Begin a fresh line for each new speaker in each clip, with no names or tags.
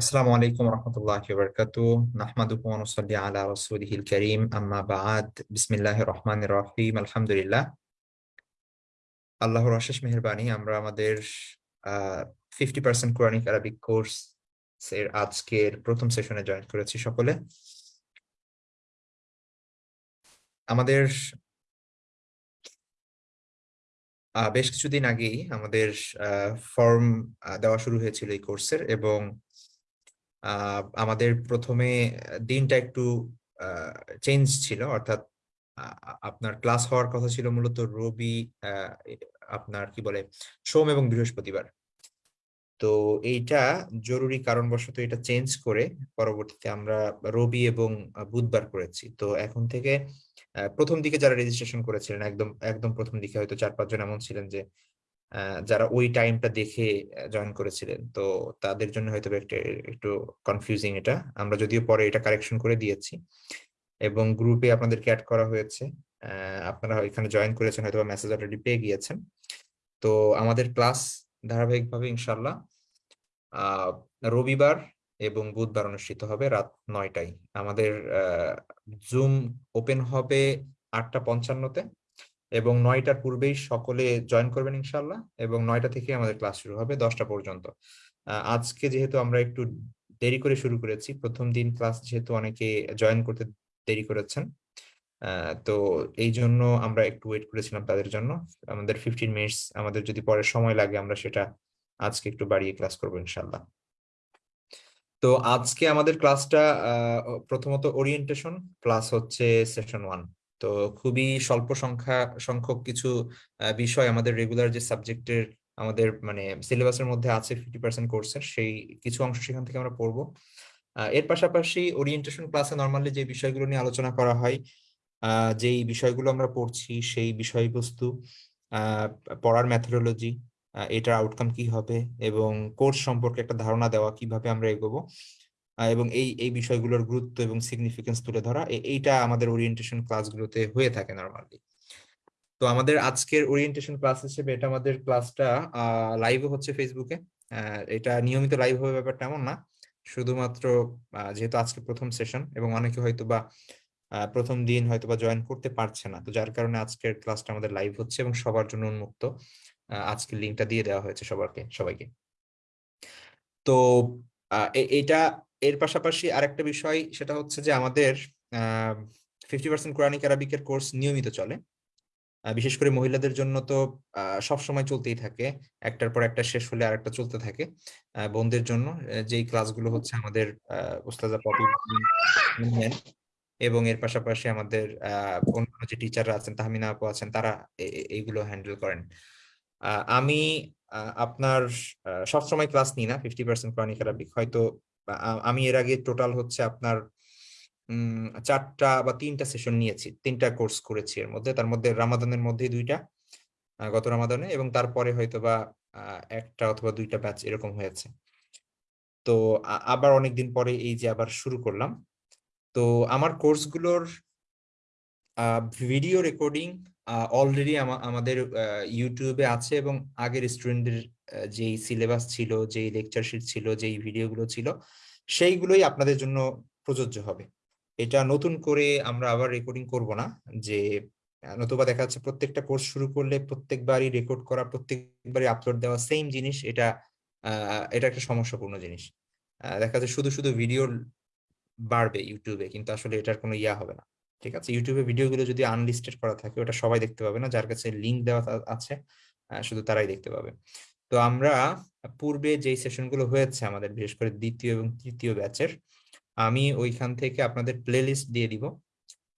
আসসালামু আলাইকুম রহমতুল্লাহি বারকাতু নাহমাদুকুম আলা রাসূলিহিল কারীম আম্মা বা'দ বিসমিল্লাহির রহমানির রহিম আলহামদুলিল্লাহ আল্লাহর অশেষ মেহেরবানি আমরা আমাদের 50% কোরআনিক আরাবিক কোর্স আজকের প্রথম সেশনে জয়েন করেছি সকলে। আমাদের বেশ কিছুদিন আগেই আমাদের ফর্ম দেওয়া শুরু হয়েছিল এই কোর্সের এবং আমাদের প্রথমে দিনটা একটু চেঞ্জ ছিল। অর্থাৎ আপনার ক্লাস হওয়ার কথা ছিল মূলত রবি আপনার কি বলে, সোম এবং বৃহস্পতিবার। তো এইটা জরুরি কারণবশত এটা চেঞ্জ করে পরবর্তীতে আমরা রবি এবং বুধবার করেছি। তো এখন থেকে প্রথম দিকে যারা রেজিস্ট্রেশন করেছিলেন, একদম একদম প্রথম দিকে হয়তো চার পাঁচজন এমন ছিলেন যে যারা ওই টাইমটা দেখে জয়েন করেছিলেন, তো তাদের জন্য হয়তো একটা, একটু কনফিউজিং এটা। আমরা যদিও পরে এটা কারেকশন করে দিয়েছি। এবং গ্রুপে আপনাদেরকে অ্যাড করা হয়েছে। আপনারা এখানে জয়েন করেছেন হয়তো মেসেজ অলরেডি পেয়ে গিয়েছেন। তো আমাদের ক্লাস ধারাবাহিকভাবে ইনশাল্লাহ রবিবার এবং বুধবার অনুষ্ঠিত হবে রাত নয়টায়। আমাদের জুম ওপেন হবে আটটা পঞ্চান্নতে। এবং নয়টার পূর্বেই সকলে জয়েন করবেন ইনশাল্লাহ এবং নয়টা থেকে আমাদের ক্লাস শুরু হবে দশটা পর্যন্ত। আজকে যেহেতু আমরা একটু দেরি করে শুরু করেছি, প্রথম দিন ক্লাস যেহেতু অনেকে জয়েন করতে দেরি করেছেন তো এই জন্য আমরা একটু ওয়েট করেছিলাম তাদের জন্য। আমাদের ফিফটিন মিনিটস আমাদের যদি পরে সময় লাগে আমরা সেটা আজকে একটু বাড়িয়ে ক্লাস করব ইনশাল্লাহ তো আজকে আমাদের ক্লাসটা প্রথমত ওরিয়েন্টেশন প্লাস হচ্ছে সেশন ওয়ান তো খুবই স্বল্প সংখ্যা, সংখ্যক কিছু বিষয় আমাদের রেগুলার যে সাবজেক্টের আমাদের মানে সিলেবাসের মধ্যে আছে ফিফটি পার্সেন্ট কোর্সের সেই কিছু অংশ সেখান থেকে আমরা পড়ব। এর পাশাপাশি ওরিয়েন্টেশন ক্লাসে নর্মালি যে বিষয়গুলো নিয়ে আলোচনা করা হয় যেই বিষয়গুলো আমরা পড়ছি, সেই বিষয়বস্তু পড়ার মেথোডোলজি এটার আউটকাম কি হবে এবং কোর্স সম্পর্কে একটা ধারণা দেওয়া কীভাবে আমরা এগোবো এবং এই এই বিষয়গুলোর গুরুত্ব এবং সিগনিফিকেন্স তুলে ধরা এইটা আমাদের ওরিয়েন্টেশন ক্লাসগুলোতে হয়ে থাকে নর্মালি তো আমাদের আজকের ওরিয়েন্টেশন ক্লাস হিসেবে এটা আমাদের ক্লাসটা লাইভও হচ্ছে ফেসবুকে এটা নিয়মিত লাইভ হবে ব্যাপারটা এমন না। শুধুমাত্র যেহেতু আজকে প্রথম সেশন এবং অনেকে হয়তো বা প্রথম দিন হয়তো বা জয়েন করতে পারছে না। তো যার কারণে আজকের ক্লাসটা আমাদের লাইভ হচ্ছে এবং সবার জন্য উন্মুক্ত। আজকের লিঙ্কটা দিয়ে দেওয়া হয়েছে সবাইকে সবাইকে। তো এটা এর পাশাপাশি আরেকটা বিষয়, সেটা হচ্ছে যে আমাদের ফিফটি পার্সেন্ট কোরআনিক আরবিকের কোর্স নিয়মিত চলে। বিশেষ করে মহিলাদের জন্য তো সব সময় চলতেই থাকে। একটার পর একটা শেষ হলে আরেকটা চলতে থাকে বোনদের জন্য। যেই ক্লাসগুলো হচ্ছে আমাদের এবং এর পাশাপাশি আমাদের অন্যান্য যে টিচাররা আছেন, তাহমিনা আপু আছেন, তারা এইগুলো হ্যান্ডেল করেন। আমি আপনার সবসময় ক্লাস নিই না ফিফটি পার্সেন্ট কোরআনিক আরবিক হয়তো আমি এর আগে টোটাল হচ্ছে আপনার চারটা বা তিনটা সেশন নিয়েছি, তিনটা কোর্স করেছি এর মধ্যে। তার মধ্যে রামাদানের মধ্যেই দুইটা গত রামাদানে এবং তারপরে হয়তো বা একটা অথবা দুইটা ব্যাচ এরকম হয়েছে। তো আবার অনেকদিন পরে এই যে আবার শুরু করলাম। তো আমার কোর্সগুলোর ভিডিও রেকর্ডিং অলরেডি আমাদের ইউটিউবে আছে এবং আগের স্টুডেন্টদের যেই সিলেবাস ছিল, যেই লেকচার শিট ছিল, যেই ভিডিওগুলো ছিল, সেইগুলোই আপনাদের জন্য প্রযোজ্য হবে। এটা নতুন করে আমরা আবার রেকর্ডিং করব না, যে নতুবা দেখা যাচ্ছে প্রত্যেকটা কোর্স শুরু করলে প্রত্যেকবারই রেকর্ড করা, প্রত্যেকবারই আপলোড দেওয়া সেম জিনিস, এটা এটা একটা সমস্যাপূর্ণ জিনিস। দেখা যাচ্ছে শুধু শুধু ভিডিও বাড়বে ইউটিউবে কিন্তু আসলে এটার কোনো ইয়া হবে না। ঠিক আছে? ইউটিউবে ভিডিওগুলো যদি আনলিস্টেড করা থাকে, ওটা সবাই দেখতে পাবে না, যার কাছে লিঙ্ক দেওয়া আছে শুধু তারাই দেখতে পাবে। তো আমরা পূর্বে যেই সেশনগুলো হয়েছে আমাদের, বিশেষ করে দ্বিতীয় এবং তৃতীয় ব্যাচের আমি ওইখান থেকে আপনাদের প্লেলিস্ট দিয়ে দিব।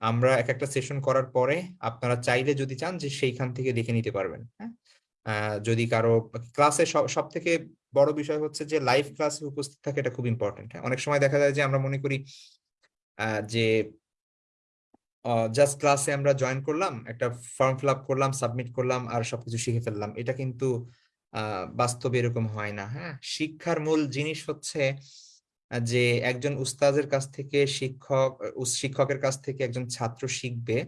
আমরা এক একটা সেশন করার পরে আপনারা চাইলে যদি চান যে সেইখান থেকে দেখে নিতে পারবেন হ্যাঁ? যদি কারও ক্লাসে সব থেকে বড় বিষয় হচ্ছে যে লাইভ ক্লাসে উপস্থিত থাকে এটা খুব ইম্পর্টেন্ট অনেক সময় দেখা যায় যে আমরা মনে করি যে জাস্ট ক্লাসে আমরা জয়েন করলাম, একটা ফর্ম ফিল আপ করলাম সাবমিট করলাম, আর সবকিছু শিখে ফেললাম। এটা কিন্তু বাস্তবে এরকম হয় না হ্যাঁ? শিক্ষার মূল জিনিস হচ্ছে যে একজন উস্তাদের কাছ থেকে শিক্ষক শিক্ষকের কাছ থেকে একজন ছাত্র শিখবে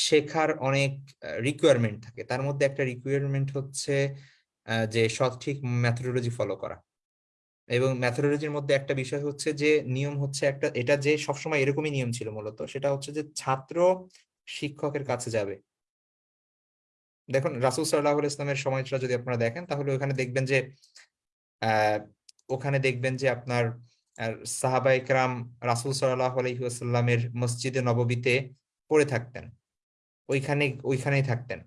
শেখার অনেক রিকোয়ারমেন্ট থাকে। তার মধ্যে একটা রিকোয়ারমেন্ট হচ্ছে যে সঠিক মেথোডোলজি ফলো করা। এবং ম্যাথোডোলজির মধ্যে একটা বিষয় হচ্ছে যে, নিয়ম হচ্ছে একটা, এটা যে সবসময় এরকমই নিয়ম ছিল মূলত, সেটা হচ্ছে যে ছাত্র শিক্ষকের কাছে যাবে। দেখুন, রাসুল সাল্লাহ ইসলামের সময়টা যদি আপনারা দেখেন, তাহলে ওখানে দেখবেন যে ওখানে দেখবেন যে আপনার সাহাবা ইকরাম রাসুল সাল্লাহ আলহিহাস্লামের মসজিদে নববীতে পড়ে থাকতেন। ওইখানে, ওইখানেই থাকতেন।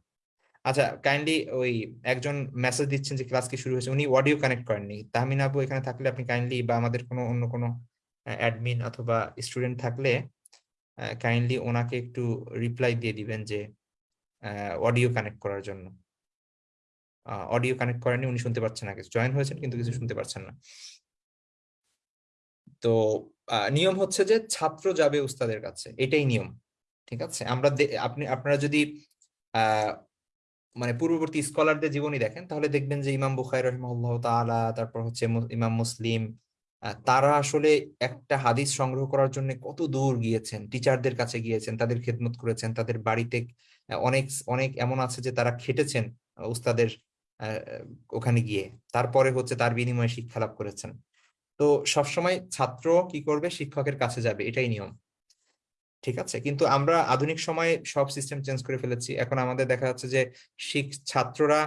আচ্ছা কাইন্ডলি ওই একজন মেসেজ দিচ্ছেন যে ক্লাস কি শুরু হয়েছে, উনি অডিও কানেক্ট করেননি। তাহমিন আবু এখানে থাকলে আপনি কাইন্ডলি বা আমাদের কোনো অন্য কোনো অ্যাডমিন অথবা স্টুডেন্ট থাকলে কাইন্ডলি ওনাকে একটু রিপ্লাই দিয়ে দিবেন যে অডিও কানেক্ট করার জন্য। অডিও কানেক্ট করেননি, উনি শুনতে পাচ্ছেন না, কিছু জয়েন হয়েছেন কিন্তু কিছু শুনতে পাচ্ছেন না। তো নিয়ম হচ্ছে যে ছাত্র যাবে উস্তাদের কাছে, এটাই নিয়ম, ঠিক আছে? আমরা আপনি, আপনারা যদি মানে পূর্ববর্তী স্কলারদের জীবনী দেখেন, তাহলে দেখবেন যে ইমাম বুখাই রহমাল্লাহ তারপর হচ্ছে ইমাম মুসলিম তারা আসলে একটা হাদিস সংগ্রহ করার জন্য কত দূর গিয়েছেন? টিচারদের কাছে গিয়েছেন, তাদের খেদমত করেছেন, তাদের বাড়িতে অনেক অনেক এমন আছে যে তারা খেটেছেন উস্তাদের ওখানে গিয়ে। তারপরে হচ্ছে তার বিনিময়ে শিক্ষা লাভ করেছেন। তো সবসময় ছাত্র কি করবে? শিক্ষকের কাছে যাবে। এটাই নিয়ম। ঠিক আছে? কিন্তু আমরা আধুনিক সময়ে সব সিস্টেম চেঞ্জ করে ফেলেছি। এখন আমাদের দেখা যাচ্ছে যে শিখ ছাত্ররা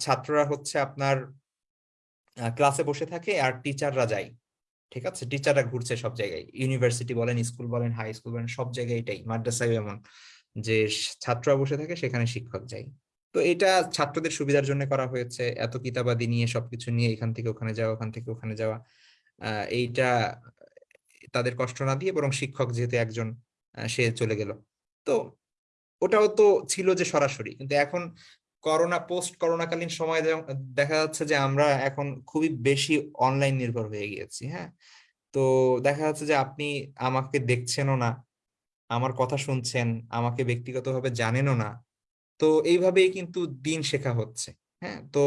ছাত্ররা হচ্ছে আপনার ক্লাসে বসে থাকে আর টিচাররা যায়। ঠিক আছে? টিচাররা ঘুরছে সব জায়গায়। ইউনিভার্সিটি বলেন স্কুল বলেন হাই স্কুল বলেন, সব জায়গায় এটাই। মাদ্রাসায় এমন। যে ছাত্ররা বসে থাকে, সেখানে শিক্ষক যায়। তো এটা ছাত্রদের সুবিধার জন্য করা হয়েছে। এত কিতাবাদি নিয়ে, সবকিছু নিয়ে, এখান থেকে ওখানে যাওয়া, ওখান থেকে ওখানে যাওয়া। এইটা তাদের কষ্ট না দিয়ে বরং শিক্ষক যেহেতু একজন সে চলে গেল। তো ওটাও তো ছিল যে সরাসরি। কিন্তু এখন করোনা পোস্ট করোনাকালীন সময় দেখা যাচ্ছে যে আমরা এখন খুবই বেশি অনলাইন নির্ভর হয়ে গিয়েছি হ্যাঁ? তো দেখা যাচ্ছে যে আপনি আমাকে দেখছেনও না, আমার কথা শুনছেন, আমাকে ব্যক্তিগতভাবে জানেনও না, তো এইভাবেই কিন্তু দিন শেখা হচ্ছে হ্যাঁ? তো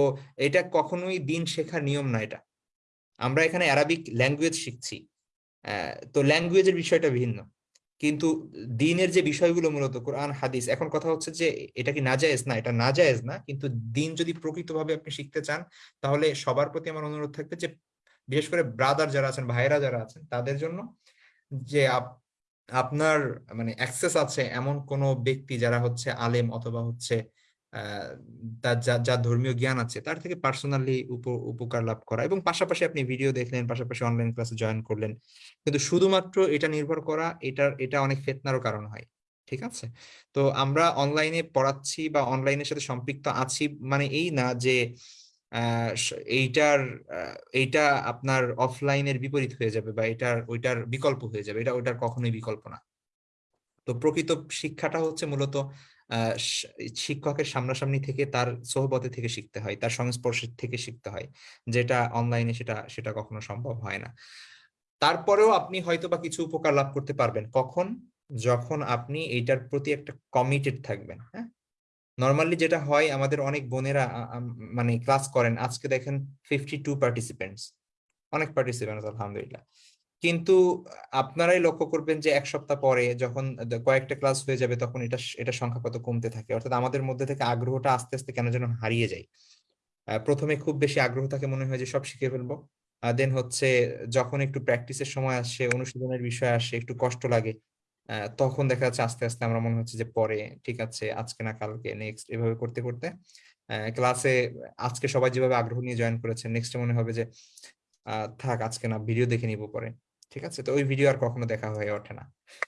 এটা কখনোই দিন শেখার নিয়ম না এটা। আমরা এখানে অ্যারাবিক ল্যাঙ্গুয়েজ শিখছি তো ল্যাঙ্গুয়েজের বিষয়টা ভিন্ন। কিন্তু দিনের যে বিষয়গুলো মূলত, কোরআন, হাদিস, এখন কথা হচ্ছে যে এটা কি নাজায়েজ? না, এটা নাজায়েজ না। কিন্তু দিন যদি প্রকৃতভাবে আপনি শিখতে চান, তাহলে সবার প্রতি আমার অনুরোধ থাকবে যে বিশেষ করে ব্রাদার যারা আছেন ভাইরা যারা আছেন, তাদের জন্য যে আপনার মানে অ্যাক্সেস আছে এমন কোনো ব্যক্তি যারা হচ্ছে আলেম অথবা হচ্ছে তার যা ধর্মীয় জ্ঞান আছে, তার থেকে পার্সোনালি উপকার লাভ করা এবং পাশাপাশি আপনি ভিডিও দেখলেন, পাশাপাশি অনলাইন ক্লাসে জয়েন করলেন। কিন্তু শুধুমাত্র এটা নির্ভর করা, এটার, এটা অনেক ফেতনারও কারণ হয়, ঠিক আছে? তো আমরা অনলাইনে পড়াচ্ছি বা অনলাইনের সাথে সম্পৃক্ত আছি মানে এই না যে এইটার এইটা আপনার অফলাইনের বিপরীত হয়ে যাবে বা এটার, ওইটার বিকল্প হয়ে যাবে, এটা, ওইটার কখনোই বিকল্প না। তো প্রকৃত শিক্ষাটা হচ্ছে মূলত শিক্ষকের সামনাসামনি থেকে তার সোহবতে থেকে শিখতে হয়, তার সংস্পর্শ থেকে শিখতে হয়, যেটা অনলাইনে সেটা সেটা কখনো সম্ভব হয় না। তারপরেও আপনি হয়তো বা কিছু উপকার লাভ করতে পারবেন। কখন? যখন আপনি এইটার প্রতি একটা কমিটেড থাকবেন হ্যাঁ? নর্মালি যেটা হয়, আমাদের অনেক বোনেরা মানে ক্লাস করেন, আজকে দেখেন ফিফটি টু পার্টিসিপেন্টস অনেক পার্টিসিপেন্টস আলহামদুলিল্লাহ। কিন্তু আপনারাই লক্ষ্য করবেন যে এক সপ্তাহ পরে যখন কয়েকটা ক্লাস হয়ে যাবে তখন এটা এটা সংখ্যা কত কমতে থাকে। অর্থাৎ আমাদের মধ্যে থেকে আগ্রহটা আস্তে আস্তে কেন যেন হারিয়ে যায়। প্রথমে খুব বেশি আগ্রহ থাকে মনে হয় যে সব শিখে ফেলব। দেন হচ্ছে যখন একটু প্র্যাকটিসের সময় আসে, অনুশীলনের বিষয় আসে, একটু কষ্ট লাগে তখন দেখা যাচ্ছে আস্তে আস্তে আমরা মনে হচ্ছে যে পরে ঠিক আছে, আজকে না কালকে নেক্সট এভাবে করতে করতে ক্লাসে আজকে সবাই যেভাবে আগ্রহ নিয়ে জয়েন করেছে নেক্সট মনে হবে যে থাক আজকে না ভিডিও দেখে নিব পরে। ঠিক আছে? তো ওই ভিডিও আর কখনো দেখা হয়ে ওঠে না।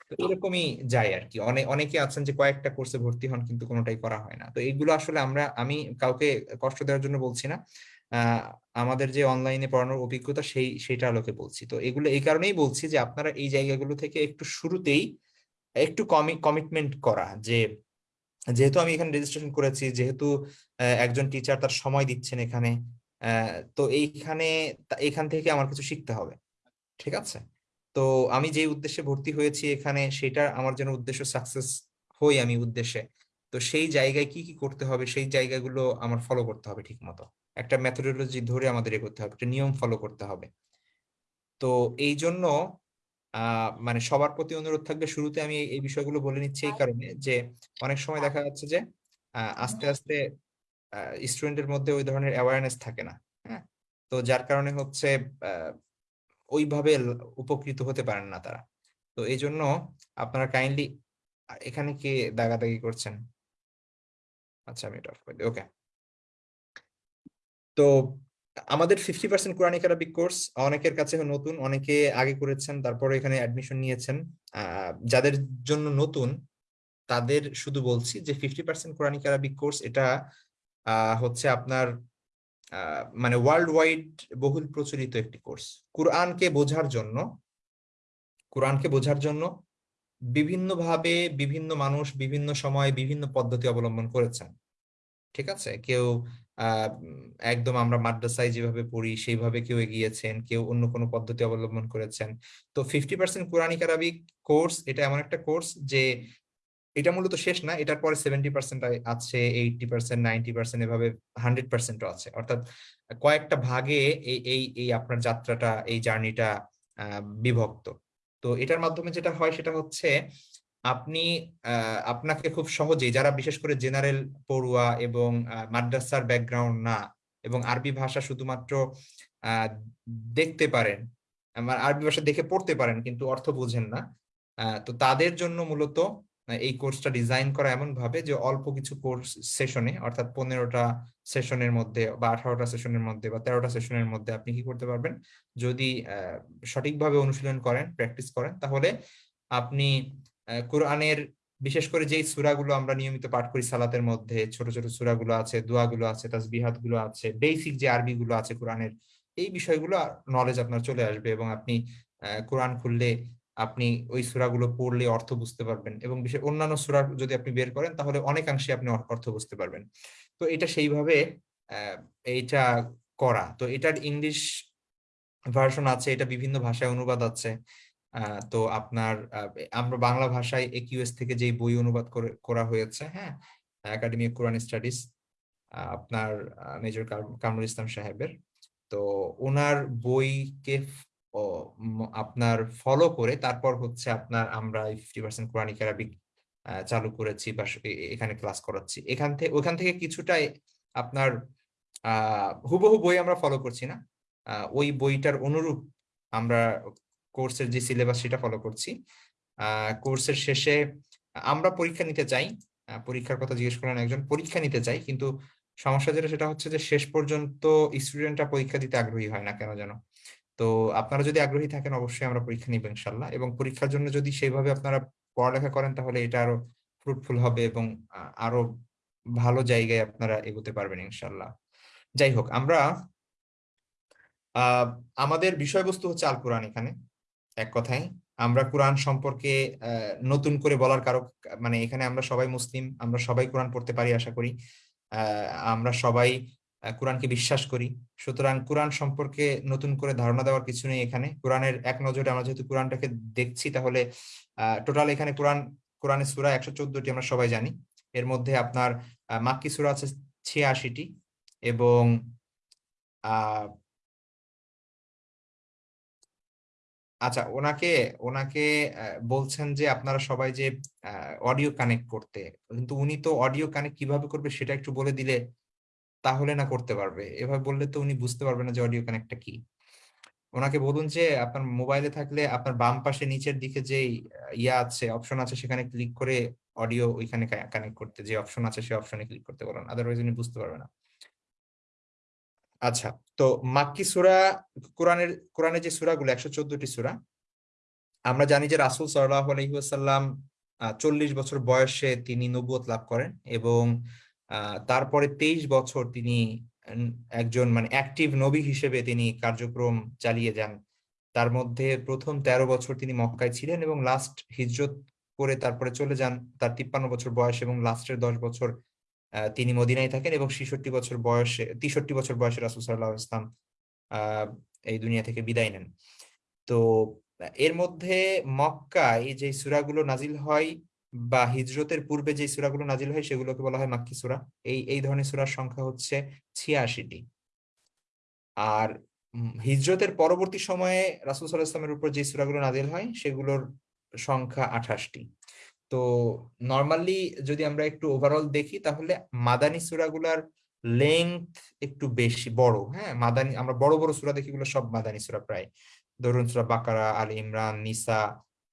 তো এরকমই যায় আর কি অনেক অনেকে আছেন যে কয়েকটা কোর্সে ভর্তি হন কিন্তু কোনোটাই করা হয় না। তো এইগুলো আসলে আমরা, আমি কাউকে কষ্ট দেওয়ার জন্য বলছি না। আমাদের যে অনলাইনে পড়ানোর অভিজ্ঞতা সেই সেটা আলোকে বলছি। তো এগুলো, এই কারণেই বলছি যে আপনারা এই জায়গাগুলো থেকে একটু শুরুতেই একটু কমিটমেন্ট করা যে, যেহেতু আমি এখানে রেজিস্ট্রেশন করেছি, যেহেতু একজন টিচার তার সময় দিচ্ছেন এখানে তো এইখানে এখান থেকে আমার কিছু শিখতে হবে। ঠিক আছে? তো আমি যে উদ্দেশ্যে ভর্তি হয়েছি এখানে সেটা আমার যেন উদ্দেশ্য সাকসেস হই আমি উদ্দেশ্যে। তো সেই জায়গায় কি কি করতে হবে সেই জায়গাগুলো আমার ফলো করতে হবে ঠিক মতো একটা মেথোডোলজি ধরে আমাদের এগোতে হবে একটা নিয়ম ফলো করতে হবে। তো এই জন্য মানে সবার প্রতি অনুরোধ থাকবে শুরুতে আমি এই বিষয়গুলো বলে নিচ্ছি এই কারণে যে অনেক সময় দেখা যাচ্ছে যে আস্তে আস্তে স্টুডেন্টের মধ্যে ওই ধরনের অ্যাওয়ারনেস থাকে না হ্যাঁ? তো যার কারণে হচ্ছে আহ, ওইভাবে উপকৃত হতে পারেন না তারা। তো এই জন্য আপনারা কাইন্ডলি এখানে কে দাগাদাগি করছেন? আচ্ছা আমি এটা অফ করে দিই ওকে তো আমাদের fifty percent Quranic Arabic course অনেকের কাছে নতুন, অনেকে আগে করেছেন তারপরে এখানে অ্যাডমিশন নিয়েছেন। যাদের জন্য নতুন, তাদের শুধু বলছি যে fifty percent Quranic Arabic course এটা হচ্ছে আপনার মানে ওয়ার্ল্ড ওয়াইড বহুল প্রচলিত একটি কোর্স কোরআনকে বোঝার জন্য, কোরআনকে বোঝার জন্য বিভিন্নভাবে বিভিন্ন মানুষ বিভিন্ন সময় বিভিন্ন পদ্ধতি অবলম্বন করেছেন। ঠিক আছে? কেউ একদম আমরা মাদ্রাসায় যেভাবে পড়ি, সেইভাবে কেউ এগিয়েছেন, কেউ অন্য কোনো পদ্ধতি অবলম্বন করেছেন। তো fifty percent Quranic Arabic course এটা এমন একটা কোর্স যে এটা মূলত শেষ না, এটার পরে সেভেন্টি পার্সেন্ট আছে এইটি পার্সেন্ট নাইনটি পার্সেন্ট এভাবে হান্ড্রেড পার্সেন্টও আছে। অর্থাৎ কয়েকটা ভাগে এই এই এই আপনার যাত্রাটা, এই জার্নিটা বিভক্ত। তো এটার মাধ্যমে যেটা হয় সেটা হচ্ছে আপনি আপনাকে খুব সহজেই, যারা বিশেষ করে জেনারেল পড়ুয়া এবং মাদ্রাসার ব্যাকগ্রাউন্ড না এবং আরবি ভাষা শুধুমাত্র দেখতে পারেন আরবি ভাষা দেখে পড়তে পারেন, কিন্তু অর্থ বোঝেন না তো তাদের জন্য মূলত এই কোর্সটা ডিজাইন করা এমন ভাবে যে অল্প কিছু কোর্স সেশনে অর্থাৎ পনেরোটা সেশনের মধ্যে বা আঠারোটা সেশনের মধ্যে বা তেরোটা সেশনের মধ্যে আপনি কি করতে পারবেন? যদি সঠিকভাবে অনুশীলন করেন প্র্যাকটিস করেন, তাহলে আপনি কোরআনের বিশেষ করে যেই সূরাগুলো আমরা নিয়মিত পাঠ করি সালাতের মধ্যে, ছোট ছোট সূরাগুলো আছে, দোয়াগুলো আছে তাসবিহাতগুলো আছে বেসিক যে আরবি গুলো আছে কোরআনের, এই বিষয়গুলো নলেজ আপনার চলে আসবে এবং আপনি কোরআন খুললে আপনি ওই সূরাগুলো পড়লে অর্থ বুঝতে পারবেন এবং বিশেষ অন্যান্য সূরা যদি আপনি বের করেন, তাহলে অনেকাংশে আপনি অর্থ বুঝতে পারবেন। তো এটা সেইভাবে এইটা করা। তো এটার ইংলিশ ভার্সন আছে, এটা বিভিন্ন ভাষায় অনুবাদ আছে। তো আপনার আমরা বাংলা ভাষায় একিউএস থেকে যেই বই অনুবাদ করে হয়েছে হ্যাঁ? একাডেমি কোরআন স্টাডিজ আপনার মেজর কামরুল ইসলাম সাহেবের। তো ওনার বইকে আপনার ফলো করে তারপর হচ্ছে আপনার আমরা ফিফটি পার্সেন্ট কোরআনিক চালু করেছি বা এখানে ক্লাস করাচ্ছি। এখান থেকে ওখান থেকে কিছুটাই আপনার হুবহু বই আমরা ফলো করছি না। ওই বইটার অনুরূপ আমরা কোর্সের যে সিলেবাস সেটা ফলো করছি। কোর্সের শেষে আমরা পরীক্ষা নিতে চাই। পরীক্ষার কথা জিজ্ঞেস করলেন একজন, পরীক্ষা নিতে চাই কিন্তু সমস্যা যেটা সেটা হচ্ছে যে শেষ পর্যন্ত স্টুডেন্টরা পরীক্ষা দিতে আগ্রহী হয় না কেন যেন? তো আপনারা যদি আগ্রহী থাকেন, অবশ্যই আমরা পরীক্ষা নিব ইনশাল্লাহ। এবং পরীক্ষার জন্য যদি সেইভাবে আপনারা পড়ালেখা করেন, তাহলে এটা আরও ফ্রুটফুল হবে এবং আরও ভালো জায়গায় আপনারা এগোতে পারবেন ইনশাল্লাহ। যাই হোক, আমরা আমাদের বিষয়বস্তু হচ্ছে আল কোরআন এখানে, এক কথায়। আমরা কোরআন সম্পর্কে নতুন করে বলার কারও মানে এখানে আমরা সবাই মুসলিম, আমরা সবাই কোরআন পড়তে পারি আশা করি। আমরা সবাই কোরআনকে বিশ্বাস করি। সুতরাং কোরআন সম্পর্কে নতুন করে ধারণা দেওয়ার কিছু নেই এখানে। কোরআনের এক নজরে আমরা যেহেতু কোরআনটাকে দেখছি, তাহলে টোটাল এখানে কোরআন, কোরআনের সূরা একশো চোদ্দটি আমরা সবাই জানি। এর মধ্যে আপনার মাক্কি সূরা আছে ছিয়াশিটি এবং আচ্ছা ওনাকে ওনাকে বলছেন যে আপনারা সবাই যে অডিও কানেক্ট করতে। কিন্তু উনি তো অডিও কানেক্ট কীভাবে করবে সেটা একটু বলে দিলে তাহলে না করতে পারবে। এভাবে বললে তো উনি বুঝতে পারবে না যে অডিও কানেক্টটা কি। ওনাকে বলুন যে, আপনার মোবাইলে থাকলে আপনার বাম পাশে নিচের দিকে যে ইয়া আছে অপশন আছে, সেখানে ক্লিক করে অডিও ওইখানে কানেক্ট করতে, যে অপশন আছে সেই অপশনে ক্লিক করতে বলুন। আদারওয়াইজ উনি বুঝতে পারবে না। আচ্ছা তো মাক্কি সূরা, কোরআনের কোরআনের যে সূরাগুলো, একশো চোদ্দটি সূরা, আমরা জানি যে রাসূল সাল্লাল্লাহু আলাইহি ওয়াসাল্লাম চল্লিশ বছর বয়সে তিনি নবুয়ত লাভ করেন এবং তারপরে তেইশ বছর তিনি একজন মানে অ্যাক্টিভ নবী হিসেবে তিনি কার্যক্রম চালিয়ে যান। তার মধ্যে প্রথম তেরো বছর তিনি মক্কায় ছিলেন এবং লাস্ট হিজরত করে তারপরে চলে যান। তার তিপ্পান্ন বছর বয়স এবং লাস্টের দশ বছর তিনি মদিনায় থাকেন এবং ছেষট্টি বছর বয়সে, তেষট্টি বছর বয়সে রাসূল ওয়াসাল্লাম আহ এই দুনিয়া থেকে বিদায় নেন। তো, এর মধ্যে মক্কায় যে সুরাগুলো নাজিল হয় বা হিজরতের পূর্বে যে সূরাগুলো নাজিল হয়, সেগুলোকে বলা হয় মাক্কি সুরা। এই এই ধরনের সূরার সংখ্যা হচ্ছে ছিয়াশিটি। আর হিজরতের পরবর্তী সময়ে রাসূল সাল্লাল্লাহু আলাইহি ওয়াসাল্লামের উপর যে সূরাগুলো নাজিল হয়, সেগুলোর সংখ্যা আঠাশটি। তো নর্মালি যদি আমরা একটু ওভারঅল দেখি, তাহলে মাদানী সূরাগুলার লেংথ একটু বেশি, বড় হ্যাঁ? মাদানী, আমরা বড় বড় সূরা দেখি, এগুলো সব মাদানী সূরা প্রায়। ধরুন সূরা বাকারা, আল ইমরান, নিসা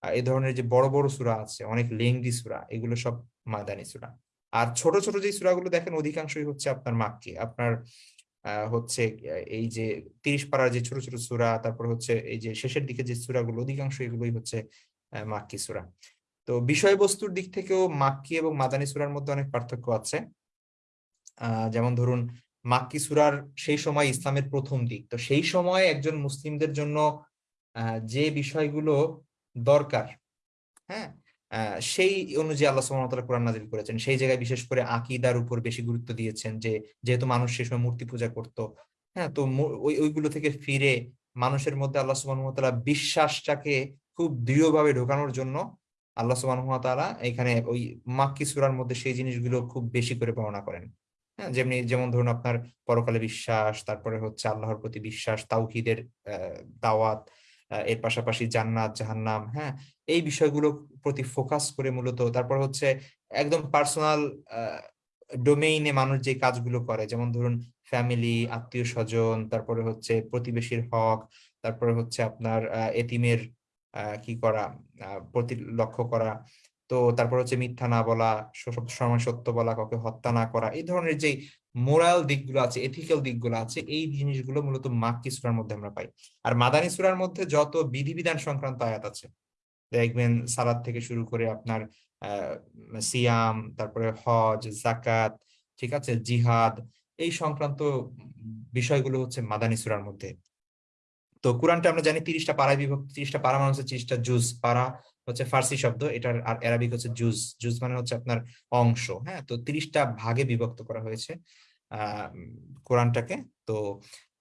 এই ধরনের যে বড় বড় সূরা আছে, অনেক লেংদি সূরা, এগুলো সব মাদানী সূরা। আর ছোট ছোট যে সূরাগুলো দেখেন, অধিকাংশই হচ্ছে আপনার মাক্কি। আপনার হচ্ছে এই যে তিরিশ পারার যে ছোট ছোট সূরা, তারপর হচ্ছে এই যে শেষের দিকে যে সূরাগুলো অধিকাংশ এগুলোই হচ্ছে মাক্কি সূরা। তো বিষয়বস্তুর দিক থেকেও মাক্কি এবং মাদানী সূরার মধ্যে অনেক পার্থক্য আছে। যেমন ধরুন, মাক্কি সূরার সেই সময় ইসলামের প্রথম দিক। তো সেই সময় একজন মুসলিমদের জন্য যে বিষয়গুলো দরকার। হ্যাঁ সেই অনুযায়ী আল্লাহ তাআলা কোরআন নাজিল করেছেন। সেই জায়গায় বিশেষ করে আকীদার উপর বেশি গুরুত্ব দিয়েছেন যে, যেহেতু মানুষ সেই সময় মূর্তি পূজা করত হ্যাঁ তো ওই, ওইগুলো থেকে ফিরে মানুষের মধ্যে আল্লাহ সুবহানাহু বিশ্বাসটাকে খুব দৃঢ়ভাবে ঢোকানোর জন্য আল্লাহ সুবহানাহু এখানে ওই মাক্কি সূরার মধ্যে সেই জিনিসগুলো খুব বেশি করে বর্ণনা করেন। হ্যাঁ যেমনি, যেমন ধরুন আপনার পরকালে বিশ্বাস, তারপরে হচ্ছে আল্লাহর প্রতি বিশ্বাস, তাওহীদের দাওয়াত এর পাশাপাশি জান্নাত, জাহান্নাম হ্যাঁ? এই বিষয়গুলো প্রতি ফোকাস করে মূলত তারপর হচ্ছে একদম পার্সোনাল ডোমেইনে মানুষ যে কাজগুলো করে, যেমন ধরুন ফ্যামিলি আত্মীয় স্বজন, তারপরে হচ্ছে প্রতিবেশীর হক, তারপরে হচ্ছে আপনার এতিমের কি করা প্রতি লক্ষ্য করা, তো তারপর হচ্ছে মিথ্যা না বলা সময় সত্য বলা, কাউকে হত্যা না করা, এই ধরনের যে মোরাল দিকগুলো আছে এথিক্যাল দিকগুলো আছে, এই জিনিসগুলো মূলত মাক্কি সূরার মধ্যে আমরা পাই। আর মাদানী সূরার মধ্যে যত বিধিবিধান সংক্রান্ত আয়াত আছে, দেখবেন সালাদ থেকে শুরু করে আপনার সিয়াম, তারপরে হজ জাকাত ঠিক আছে, জিহাদ, এই সংক্রান্ত বিষয়গুলো হচ্ছে মাদানী সূরার মধ্যে। তো কোরআনটা আমরা জানি তিরিশটা পাড়ায় বিভক্ত, তিরিশটা পাড়া মানে হচ্ছে তিরিশটা জুজ, পাড়া হচ্ছে ফার্সি শব্দ এটার আর অ্যারাবিক হচ্ছে জুজ জুজ মানে হচ্ছে আপনার অংশ হ্যাঁ? তো তিরিশটা ভাগে বিভক্ত করা হয়েছে আহ কোরআনটাকে। তো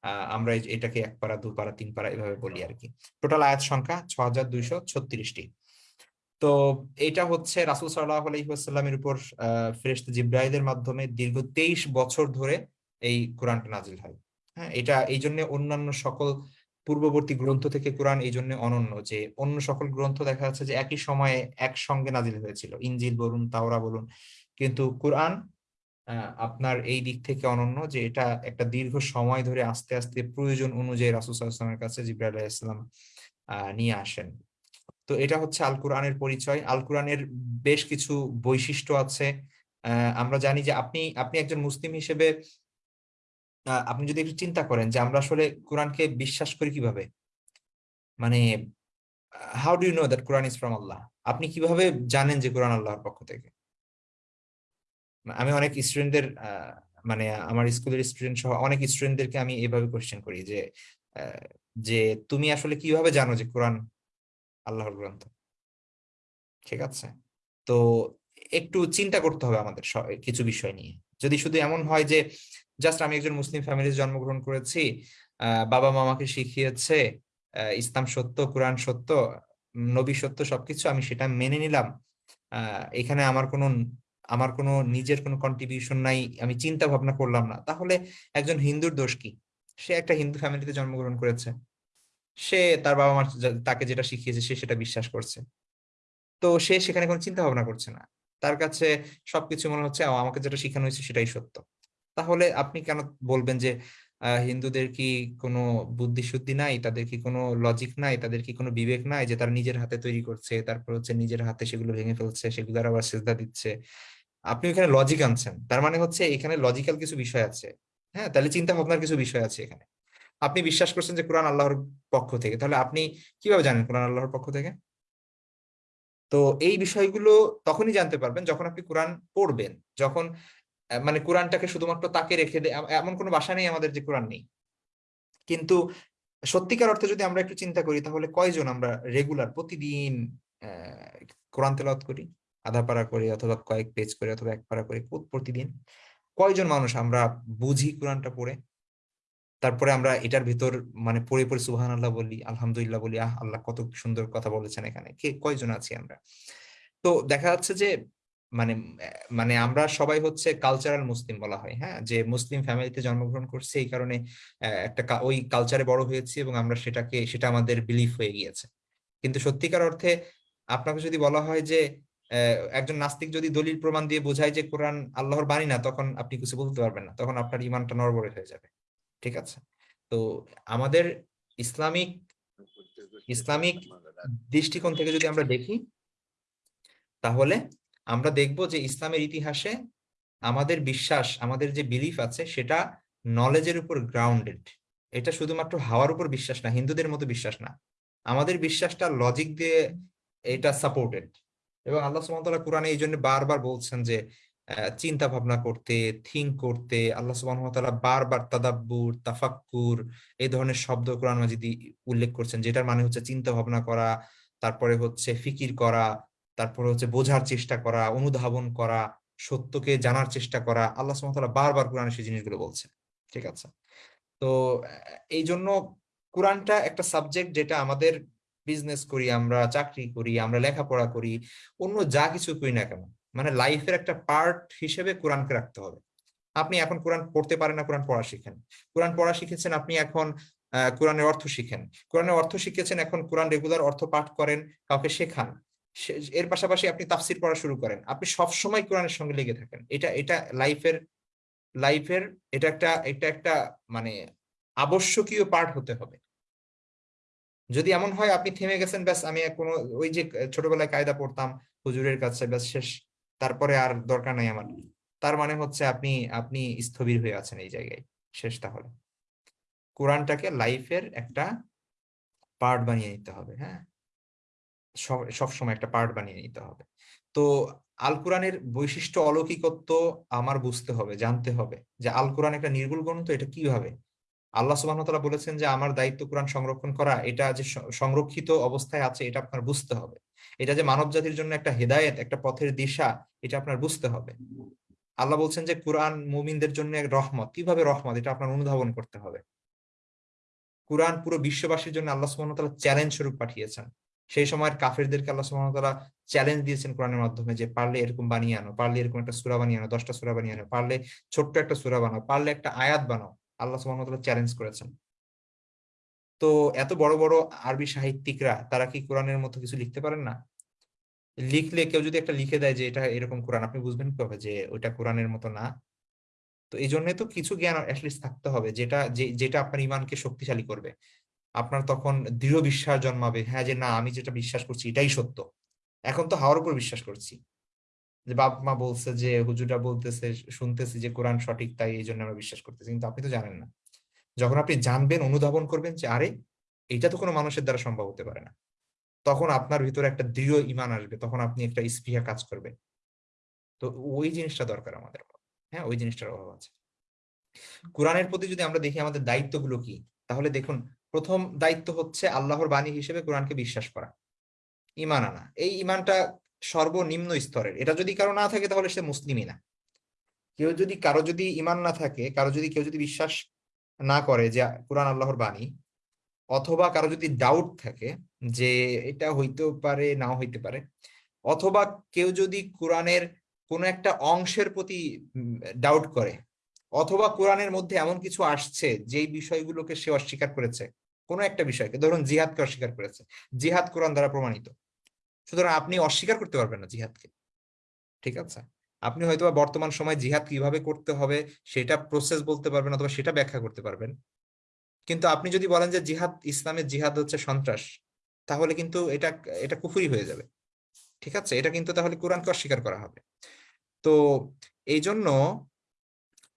আহ, আমরা এটাকে এক পারা দু পারা তিন পারা এভাবে বলি আর কি। টোটাল আয়াত সংখ্যা ছ হাজার দুইশো ছত্রিশটি। তো এটা হচ্ছে রাসুল সাল্লাহ আলহিহাস্লামের উপর আহ ফেরেশতা জিব্রাইলের মাধ্যমে দীর্ঘ তেইশ বছর ধরে এই কোরআনটা নাজিল হয়। হ্যাঁ এটা এই জন্য অন্যান্য সকল পূর্ববর্তী গ্রন্থ থেকে কোরআন এই জন্য অনন্য যে, অন্য সকল গ্রন্থ দেখা যাচ্ছে যে একই সময়ে একসঙ্গে নাজিল হয়েছিল। ইনজিল বলুন, তাওরা বলুন, কিন্তু কোরআন আপনার এই দিক থেকে অনন্য যে, এটা একটা দীর্ঘ সময় ধরে আস্তে আস্তে প্রয়োজন অনুযায়ী রাসূল সাল্লাল্লাহু কাছে জিব্রাইল আলাইহিস সালাম আহ নিয়ে আসেন। তো এটা হচ্ছে আল কোরআনের পরিচয়। আল কোরআনের বেশ কিছু বৈশিষ্ট্য আছে। আমরা জানি যে আপনি আপনি একজন মুসলিম হিসেবে আপনি যদি একটু চিন্তা করেন যে আমরা আসলে কোরআনকে বিশ্বাস করি কীভাবে? মানে how do you know that Quran is from Allah আপনি কীভাবে জানেন যে কোরআন আল্লাহর পক্ষ থেকে? আমি অনেক স্টুডেন্টদের মানে আমার স্কুলের স্টুডেন্ট সহ অনেক স্টুডেন্টদেরকে আমি এভাবে কোয়েশ্চেন করি যে যে তুমি আসলে কীভাবে জানো যে কোরআন আল্লাহর গ্রন্থ? ঠিক আছে? তো একটু চিন্তা করতে হবে আমাদের কিছু বিষয় নিয়ে। যদি শুধু এমন হয় যে, জাস্ট আমি একজন মুসলিম ফ্যামিলিতে জন্মগ্রহণ করেছি বাবা মা আমাকে শিখিয়েছে ইসলাম সত্য, কোরআন সত্য, নবী সত্য সবকিছু, আমি সেটা মেনে নিলাম এখানে আমার কোনো আমার কোনো নিজের কোনো কন্ট্রিবিউশন নাই, আমি চিন্তা ভাবনা করলাম না। তাহলে একজন হিন্দুর দোষ কি? সে একটা হিন্দু ফ্যামিলিতে জন্মগ্রহণ করেছে, সে তার বাবা মা যা- তাকে যেটা শিখিয়েছে, সে সেটা বিশ্বাস করছে। তো সে সেখানে কোনো চিন্তা ভাবনা করছে না। তার কাছে সবকিছু মনে হচ্ছে আমাকে যেটা শেখানো হয়েছে সেটাই সত্য। তাহলে আপনি কেন বলবেন যে হিন্দুদের কি কোনো বুদ্ধি শুদ্ধি নাই? তাদের কি কোনো লজিক নাই? তাদের কি কোনো বিবেক নাই যে তারা নিজের হাতে তৈরি করছে? তারপর হচ্ছে নিজের হাতে সেগুলো ভেঙে ফেলছে সেগুলো আবার সেজদা দিচ্ছে। আপনি এখানে লজিক আনছেন। তার মানে হচ্ছে এখানে লজিক্যাল কিছু বিষয় আছে। হ্যাঁ তাহলে চিন্তা ভাবনার কিছু বিষয় আছে এখানে। আপনি বিশ্বাস করছেন যে কোরআন আল্লাহর পক্ষ থেকে। তাহলে আপনি কীভাবে জানেন কোরআন আল্লাহর পক্ষ থেকে? তো এই বিষয়গুলো তখনই জানতে পারবেন যখন আপনি কোরআন পড়বেন। যখন মানে কোরআনটাকে শুধুমাত্র তাকে রেখে এমন কোনো বাসা নেই আমাদের যে কোরআন নেই। কিন্তু সত্যিকার অর্থে যদি আমরা একটু চিন্তা করি, তাহলে কয়জন আমরা রেগুলার প্রতিদিন কোরআন তেলাওয়াত করি? আধা পারা করি অথবা কয়েক পেজ করে অথবা এক পারা করে প্রতিদিন। কয়জন মানুষ আমরা বুঝি কোরআনটা পড়ে? তারপরে আমরা এটার ভিতর মানে পড়ে পড়ে সুহান আল্লাহ বলি, আলহামদুলিল্লাহ বলি, আহ, আল্লাহ কত সুন্দর কথা বলেছেন এখানে। কে, কয়জন আছি আমরা? তো দেখা যাচ্ছে যে মানে মানে আমরা সবাই হচ্ছে কালচারাল মুসলিম বলা হয় হ্যাঁ? যে মুসলিম ফ্যামিলিতে জন্মগ্রহণ করছে, এই কারণে একটা ওই কালচারে বড় হয়েছি এবং আমরা সেটাকে, সেটা আমাদের বিলিফ হয়ে গিয়েছে। কিন্তু সত্যিকার অর্থে আপনাকে যদি বলা হয় যে একজন নাস্তিক যদি দলিল প্রমাণ দিয়ে বোঝায় যে কোরআন আল্লাহর বাণী না, তখন আপনি কিছু বলতে পারবেন না। তখন আপনার ইমানটা নড়বড়ে হয়ে যাবে। ঠিক আছে? তো আমাদের ইসলামিক ইসলামিক দৃষ্টিকোণ থেকে যদি আমরা দেখি, তাহলে আমরা দেখব যে ইসলামের ইতিহাসে আমাদের বিশ্বাস, আমাদের যে বিলিফ আছে, সেটা নলেজের উপর গ্রাউন্ডেড এটা শুধুমাত্র হাওয়ার উপর বিশ্বাস না, হিন্দুদের মতো বিশ্বাস না। আমাদের বিশ্বাসটা লজিক দিয়ে এটা সাপোর্টেড এবং আল্লাহ সুবহানাহু কোরআনে এই জন্য বারবার বলছেন যে চিন্তা ভাবনা করতে থিঙ্ক করতে, আল্লাহ তাআলা বারবার তাদাব্বুর, তাফাক্কুর, এই ধরনের শব্দ কোরআন মাজিদি উল্লেখ করছেন, যেটার মানে হচ্ছে চিন্তা ভাবনা করা, তারপরে হচ্ছে ফিকির করা, তারপরে হচ্ছে বোঝার চেষ্টা করা, অনুধাবন করা, সত্যকে জানার চেষ্টা করা, আল্লাহ তাআলা বারবার কোরআনে সেই জিনিসগুলো বলছে ঠিক আছে? তো এই জন্য কোরআনটা একটা সাবজেক্ট যেটা আমাদের বিজনেস করি, আমরা চাকরি করি, আমরা লেখাপড়া করি, অন্য যা কিছু করি না কেন মানে লাইফের একটা পার্ট হিসেবে কোরআনকে রাখতে হবে। আপনি এখন কোরআন পড়তে পারেন না, কোরআন পড়া শিখেন। কোরআন পড়া শিখেছেন, আপনি এখন কোরআনের অর্থ শিখেন। কোরআনের অর্থ শিখেছেন, এখন কোরআন রেগুলার অর্থ পাঠ করেন, কাউকে শেখান। এর পাশাপাশি আপনি তাফসির পড়া শুরু করেন। আপনি সব সময় কোরআনের সঙ্গে লেগে থাকেন। এটা এটা লাইফের লাইফের, এটা একটা এটা একটা মানে আবশ্যকীয় পার্ট হতে হবে। যদি এমন হয়, আপনি থেমে গেছেন, ব্যাস আমি কোনো, ওই যে ছোটবেলায় কায়দা পড়তাম, হুজুরের কাছে, ব্যাস শেষ তারপরে আর দরকার নাই আমার। তার মানে হচ্ছে আপনি আপনি স্থবির হয়ে আছেন এই জায়গায়। শেষ তাহলে। কোরআনটাকে লাইফের একটা পার্ট বানিয়ে নিতে হবে হ্যাঁ? সব সব সময় একটা পার্ট বানিয়ে নিতে হবে। তো আল কোরআনের বৈশিষ্ট্য অলৌকিকত্ব আমার বুঝতে হবে, জানতে হবে যে আল কোরআন একটা নির্ভুল গ্রন্থ, এটা কীভাবে? আল্লাহ সুবহানাহু ওয়া তাআলা বলেছেন যে আমার দায়িত্ব কোরআন সংরক্ষণ করা, এটা যে সংরক্ষিত অবস্থায় আছে, এটা আপনার বুঝতে হবে। এটা যে মানব জাতির জন্য একটা হেদায়েত, একটা পথের দিশা, এটা আপনার বুঝতে হবে। আল্লাহ বলছেন যে কোরআন মুমিনদের জন্য রহমত। কীভাবে রহমত? এটা আপনার অনুধাবন করতে হবে। কোরআন পুরো বিশ্ববাসীর জন্য আল্লাহ ওয়া চ্যালেঞ্জ স্বরূপ পাঠিয়েছেন। সেই সময়ের কাফেরদেরকে আল্লাহ ওয়া চ্যালেঞ্জ দিয়েছেন কোরআনের মাধ্যমে যে পারলে এরকম বানিয়ে আনো, পারলে এরকম একটা সূরা বানিয়ে আনো, দশটা সূরা বানিয়ে আনো, পারলে ছোট্ট একটা সূরা বানাও, পারলে একটা আয়াত বানাও। আল্লাহ ওয়া চ্যালেঞ্জ করেছেন। তো এত বড় বড় আরবি সাহিত্যিকরা তারা কি কোরআনের মতো কিছু লিখতে পারেন না? লিখলে কেউ যদি একটা লিখে দেয় যে এটা এরকম কোরআন, আপনি বুঝবেন কীভাবে যে ওইটা কোরআনের মতো না? তো এই জন্য তো কিছু জ্ঞান থাকতে হবে যেটা যেটা আপনার ইমানকে শক্তিশালী করবে। আপনার তখন দৃঢ় বিশ্বাস জন্মাবে হ্যাঁ যে না, আমি যেটা বিশ্বাস করছি এটাই সত্য। এখন তো হাওয়ার উপর বিশ্বাস করছি। যে বাপ মা বলছে যে হুজুরা বলতেছে, শুনতেছি যে কোরআন সঠিক, তাই এই জন্য আমরা বিশ্বাস করতেছি, কিন্তু আপনি তো জানেন না। যখন আপনি জানবেন, অনুধাবন করবেন যে, আরে এটা তো কোনো মানুষের দ্বারা সম্ভব হতে পারে না। তখন আপনার ভিতরে একটা দৃঢ় ইমান আসবে, তখন আপনি একটা স্পৃহা কাজ করবেন তো ওই জিনিসটা দরকার আমাদের হ্যাঁ ওই জিনিসটার অভাব আছে। কোরআনের প্রতি যদি আমরা দেখি আমাদের দায়িত্বগুলো কি, তাহলে দেখুন, প্রথম দায়িত্ব হচ্ছে আল্লাহর বাণী হিসেবে কোরআনকে বিশ্বাস করা। ইমান আনা। এই ইমানটা সর্বনিম্ন স্তরের। এটা যদি কারও না থাকে, তাহলে সে মুসলিমই না। কেউ যদি, কারও যদি ইমান না থাকে, কারও যদি, কেউ যদি বিশ্বাস না করে যে কোরআন আল্লাহর বাণী, অথবা কারও যদি ডাউট থাকে যে এটা হইতে পারে, নাও হইতে পারে, অথবা কেউ যদি কোরআনের কোনো একটা অংশের প্রতি ডাউট করে, অথবা কোরআনের মধ্যে এমন কিছু আসছে যেই বিষয়গুলোকে সে অস্বীকার করেছে, কোনো একটা বিষয়কে, ধরুন জিহাদকে অস্বীকার করেছে, জিহাদ কোরআন দ্বারা প্রমাণিত, সুতরাং আপনি অস্বীকার করতে পারবেন না জিহাদকে, ঠিক আছে? আপনি হয়তো বর্তমান সময় জিহাদ কীভাবে করতে হবে, সেটা প্রসেস বলতে পারবেন অথবা সেটা ব্যাখ্যা করতে পারবেন। কিন্তু আপনি যদি বলেন যে জিহাদ, ইসলামের জিহাদ হচ্ছে সন্ত্রাস, তাহলে কিন্তু এটা এটা কুফুরি হয়ে যাবে। ঠিক আছে? এটা কিন্তু তাহলে কোরআনকে অস্বীকার করা হবে। তো এই জন্য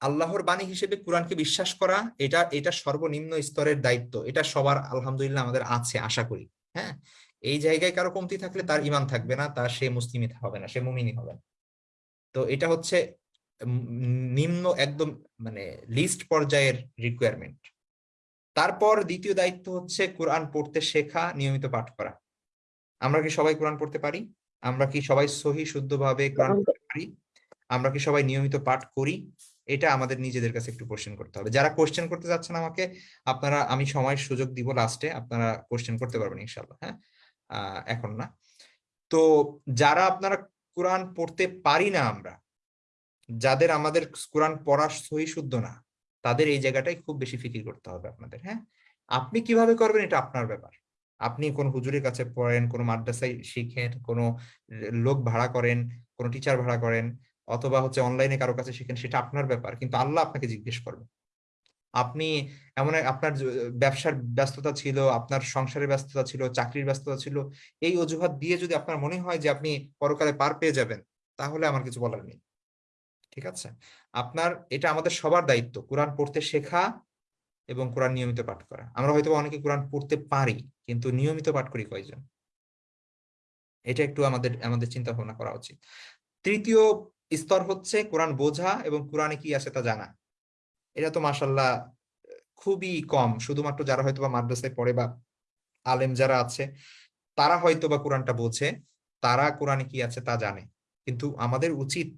আল্লাহর বাণী হিসেবে কোরআনকে বিশ্বাস করা, এটা এটা সর্বনিম্ন স্তরের দায়িত্ব। এটা সবার আলহামদুলিল্লাহ আমাদের আছে, আশা করি। হ্যাঁ? এই জায়গায় কারও কমতি থাকলে তার ইমান থাকবে না, তার সে মুসলিমই হবে না, সে মুমিনই হবে না। তো এটা হচ্ছে নিম্ন একদম মানে লিস্ট পর্যায়ের রিকোয়ারমেন্ট তারপর দ্বিতীয় দায়িত্ব হচ্ছে কোরআন পড়তে শেখা নিয়মিত পাঠ করা। আমরা কি সবাই কোরআন পড়তে পারি? আমরা কি সবাই সহি শুদ্ধভাবে কোরআন পড়তে পারি? আমরা কি সবাই নিয়মিত পাঠ করি? এটা আমাদের নিজেদের কাছে একটু কোশ্চেন করতে হবে। যারা কোশ্চেন করতে যাচ্ছেন আমাকে আপনারা আমি সময়ের সুযোগ দিব লাস্টে আপনারা কোশ্চেন করতে পারবেন ইনশাল্লাহ হ্যাঁ? আহ, এখন না। তো যারা আপনারা কোরআন পড়তে পারি না আমরা, যাদের আমাদের কোরআন পড়া সহি শুদ্ধ না, তাদের এই জায়গাটাই খুব বেশি ফিকির করতে হবে আপনাদের হ্যাঁ? আপনি কীভাবে করবেন এটা আপনার ব্যাপার। আপনি কোন হুজুরের কাছে পড়েন, কোনো মাদ্রাসায় শিখেন, কোনো লোক ভাড়া করেন, কোনো টিচার ভাড়া করেন, অথবা হচ্ছে অনলাইনে কারও কাছে শিখেন, সেটা আপনার ব্যাপার, কিন্তু আল্লাহ আপনাকে জিজ্ঞেস করবে। আপনি এমন আপনার ব্যবসার ব্যস্ততা ছিল, আপনার সংসারের ব্যস্ততা ছিল, চাকরির ব্যস্ততা ছিল, এই অজুহাত দিয়ে যদি আপনার মনে হয় যে আপনি পরকালে পার পেয়ে যাবেন, তাহলে আমার কিছু বলার নেই। ঠিক আছে? আপনার, এটা আমাদের সবার দায়িত্ব, কোরআন পড়তে শেখা এবং কোরআন নিয়মিত পাঠ করা। আমরা হয়তো অনেকে কোরআন পড়তে পারি, কিন্তু নিয়মিত পাঠ করি কয়জন? এটা একটু আমাদের আমাদের চিন্তা ভাবনা করা উচিত। তৃতীয় স্তর হচ্ছে কোরআন বোঝা এবং কোরআনে কি আছে তা জানা। এটা তো মাসাল্লাহ খুবই কম। শুধুমাত্র যারা হয়তো বা মাদ্রাসায় পড়ে বা আলেম যারা আছে, তারা হয়তো বা কোরআনটা বোঝে, তারা কোরআনে কি আছে তা জানে। কিন্তু আমাদের উচিত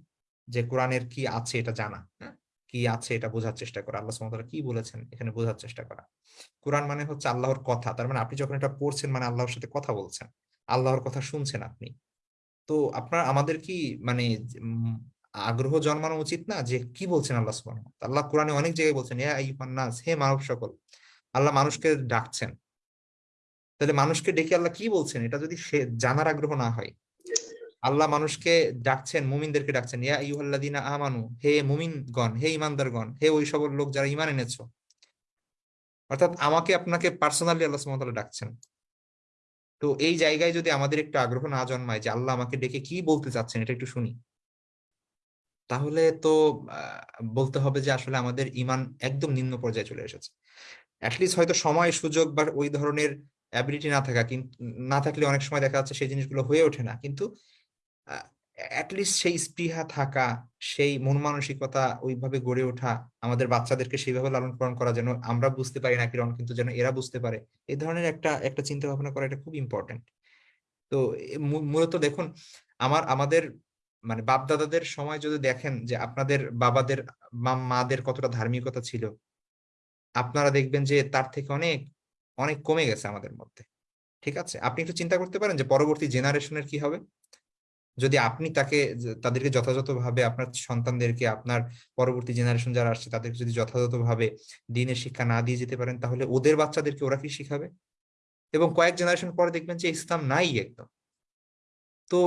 যে কোরআনের কি আছে এটা জানা হ্যাঁ? কি আছে এটা বোঝার চেষ্টা করা। আল্লাহ তাআলা কি বলেছেন এখানে বোঝার চেষ্টা করা। কোরআন মানে হচ্ছে আল্লাহর কথা। তার মানে আপনি যখন এটা পড়ছেন মানে আল্লাহর সাথে কথা বলছেন। আল্লাহর কথা শুনছেন আপনি। তো আপনার, আমাদের কি মানে আগ্রহ জন্মানো উচিত না যে কি বলছেন আল্লাহ তাআলা? আল্লাহ কোরআনে অনেক জায়গায় বলছেন হে মানব সকল, আল্লাহ মানুষকে ডাকছেন। তাহলে মানুষকে ডেকে আল্লাহ কি বলছেন? এটা যদি সে জানার আগ্রহ না হয়, আল্লাহ মানুষকে ডাকছেন, মুমিনদেরকে ডাকছেন, ইয়া আইয়ুহাল্লাযীনা আমানু, হে মুমিনগণ, হে ইমানদারগণ হে ওই সকল লোক যারা ঈমান এনেছো, অর্থাৎ আমাকে আপনাকে পার্সোনালি আল্লাহ তাআলা ডাকছেন। তো এই জায়গায় যদি আমাদের একটু আগ্রহ না জন্মায় যে আল্লাহ আমাকে ডেকে কি বলতে চাচ্ছেন, এটা একটু শুনি। তাহলে তো বলতে হবে যে আসলে আমাদের ইমান একদম নিম্ন পর্যায়ে চলে এসেছে। অ্যাটলিস্ট হয়তো সময়, সুযোগ বা ওই ধরনের অ্যাবিলিটি না থাকা কিন্তু না থাকলে অনেক সময় দেখা যাচ্ছে সেই জিনিসগুলো হয়ে ওঠে না। কিন্তু অ্যাটলিস্ট সেই স্পৃহা থাকা, সেই মন মানসিকতা ওইভাবে গড়ে ওঠা, আমাদের বাচ্চাদেরকে সেইভাবে লালন পালন করা যেন আমরা বুঝতে পারি না, কিরণ কিন্তু যেন এরা বুঝতে পারে, এই ধরনের একটা একটা চিন্তা ভাবনা করা এটা খুব ইম্পর্টেন্ট তো মূলত দেখুন, আমার, আমাদের মানে বাপদাদাদের সময় যদি দেখেন যে আপনাদের বাবাদের মাদের কতটা ধার্মিকতা ছিল, আপনারা দেখবেন যে তার থেকে অনেক অনেক কমে গেছে আমাদের মধ্যে। ঠিক আছে? আপনি একটু চিন্তা করতে পারেন যে পরবর্তী জেনারেশনের কি হবে? যদি আপনি তাকে তাদেরকে যথাযথভাবে আপনার সন্তানদেরকে, আপনার পরবর্তী জেনারেশন যারা আসছে, তাদেরকে যদি যথাযথভাবে দিনের শিক্ষা না দিয়ে যেতে পারেন, তাহলে ওদের বাচ্চাদেরকে ওরা কি শিখাবে? এবং কয়েক জেনারেশন পরে দেখবেন যে ইসলাম নাই একদম। তো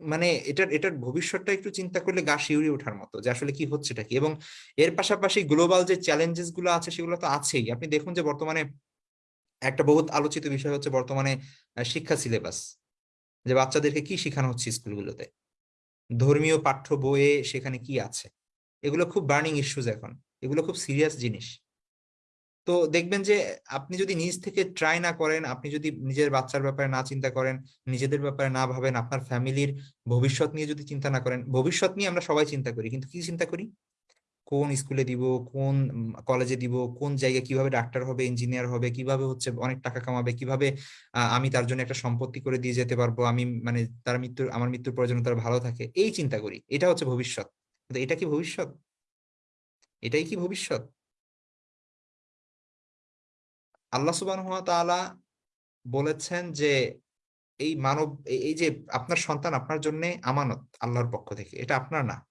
মানে এটার এটার ভবিষ্যৎটা একটু চিন্তা করলে গা শিউরে ওঠার মতো যে আসলে কি হচ্ছেটা কি? এবং এর পাশাপাশি গ্লোবাল যে চ্যালেঞ্জেসগুলো আছে সেগুলো তো আছেই। আপনি দেখুন যে বর্তমানে একটা বহুত আলোচিত বিষয় হচ্ছে বর্তমানে শিক্ষা সিলেবাস যে বাচ্চাদেরকে কি শেখানো হচ্ছে স্কুলগুলোতে ধর্মীয় পাঠ্য বইয়ে সেখানে কি আছে? এগুলো খুব বার্নিং ইস্যুজ এখন। এগুলো খুব সিরিয়াস জিনিস। তো দেখবেন যে, আপনি যদি নিজ থেকে ট্রাই না করেন, আপনি যদি নিজের বাচ্চার ব্যাপারে না চিন্তা করেন, নিজেদের ব্যাপারে না ভাবেন, আপনার ফ্যামিলির ভবিষ্যৎ নিয়ে যদি চিন্তা না করেন, ভবিষ্যৎ নিয়ে আমরা সবাই চিন্তা করি, কিন্তু কি চিন্তা করি? কোন স্কুলে দিব, কোন কলেজে দিব, কোন জায়গায় কীভাবে ডাক্তার হবে ইঞ্জিনিয়ার হবে, কীভাবে হচ্ছে অনেক টাকা কামাবে, কীভাবে আমি তার জন্য একটা সম্পত্তি করে দিয়ে যেতে পারব, আমি মানে তার মৃত্যুর, আমার মৃত্যুর পর যেন তার ভালো থাকে, এই চিন্তা করি, এটা হচ্ছে ভবিষ্যৎ। এটা কি ভবিষ্যৎ? এটাই কি ভবিষ্যৎ? আল্লাহ ওয়া বলেছেন যে, এই মানব, এই- যে আপনার সন্তান আপনার জন্য আমানত আল্লাহর পক্ষ থেকে। এটা আপনার না।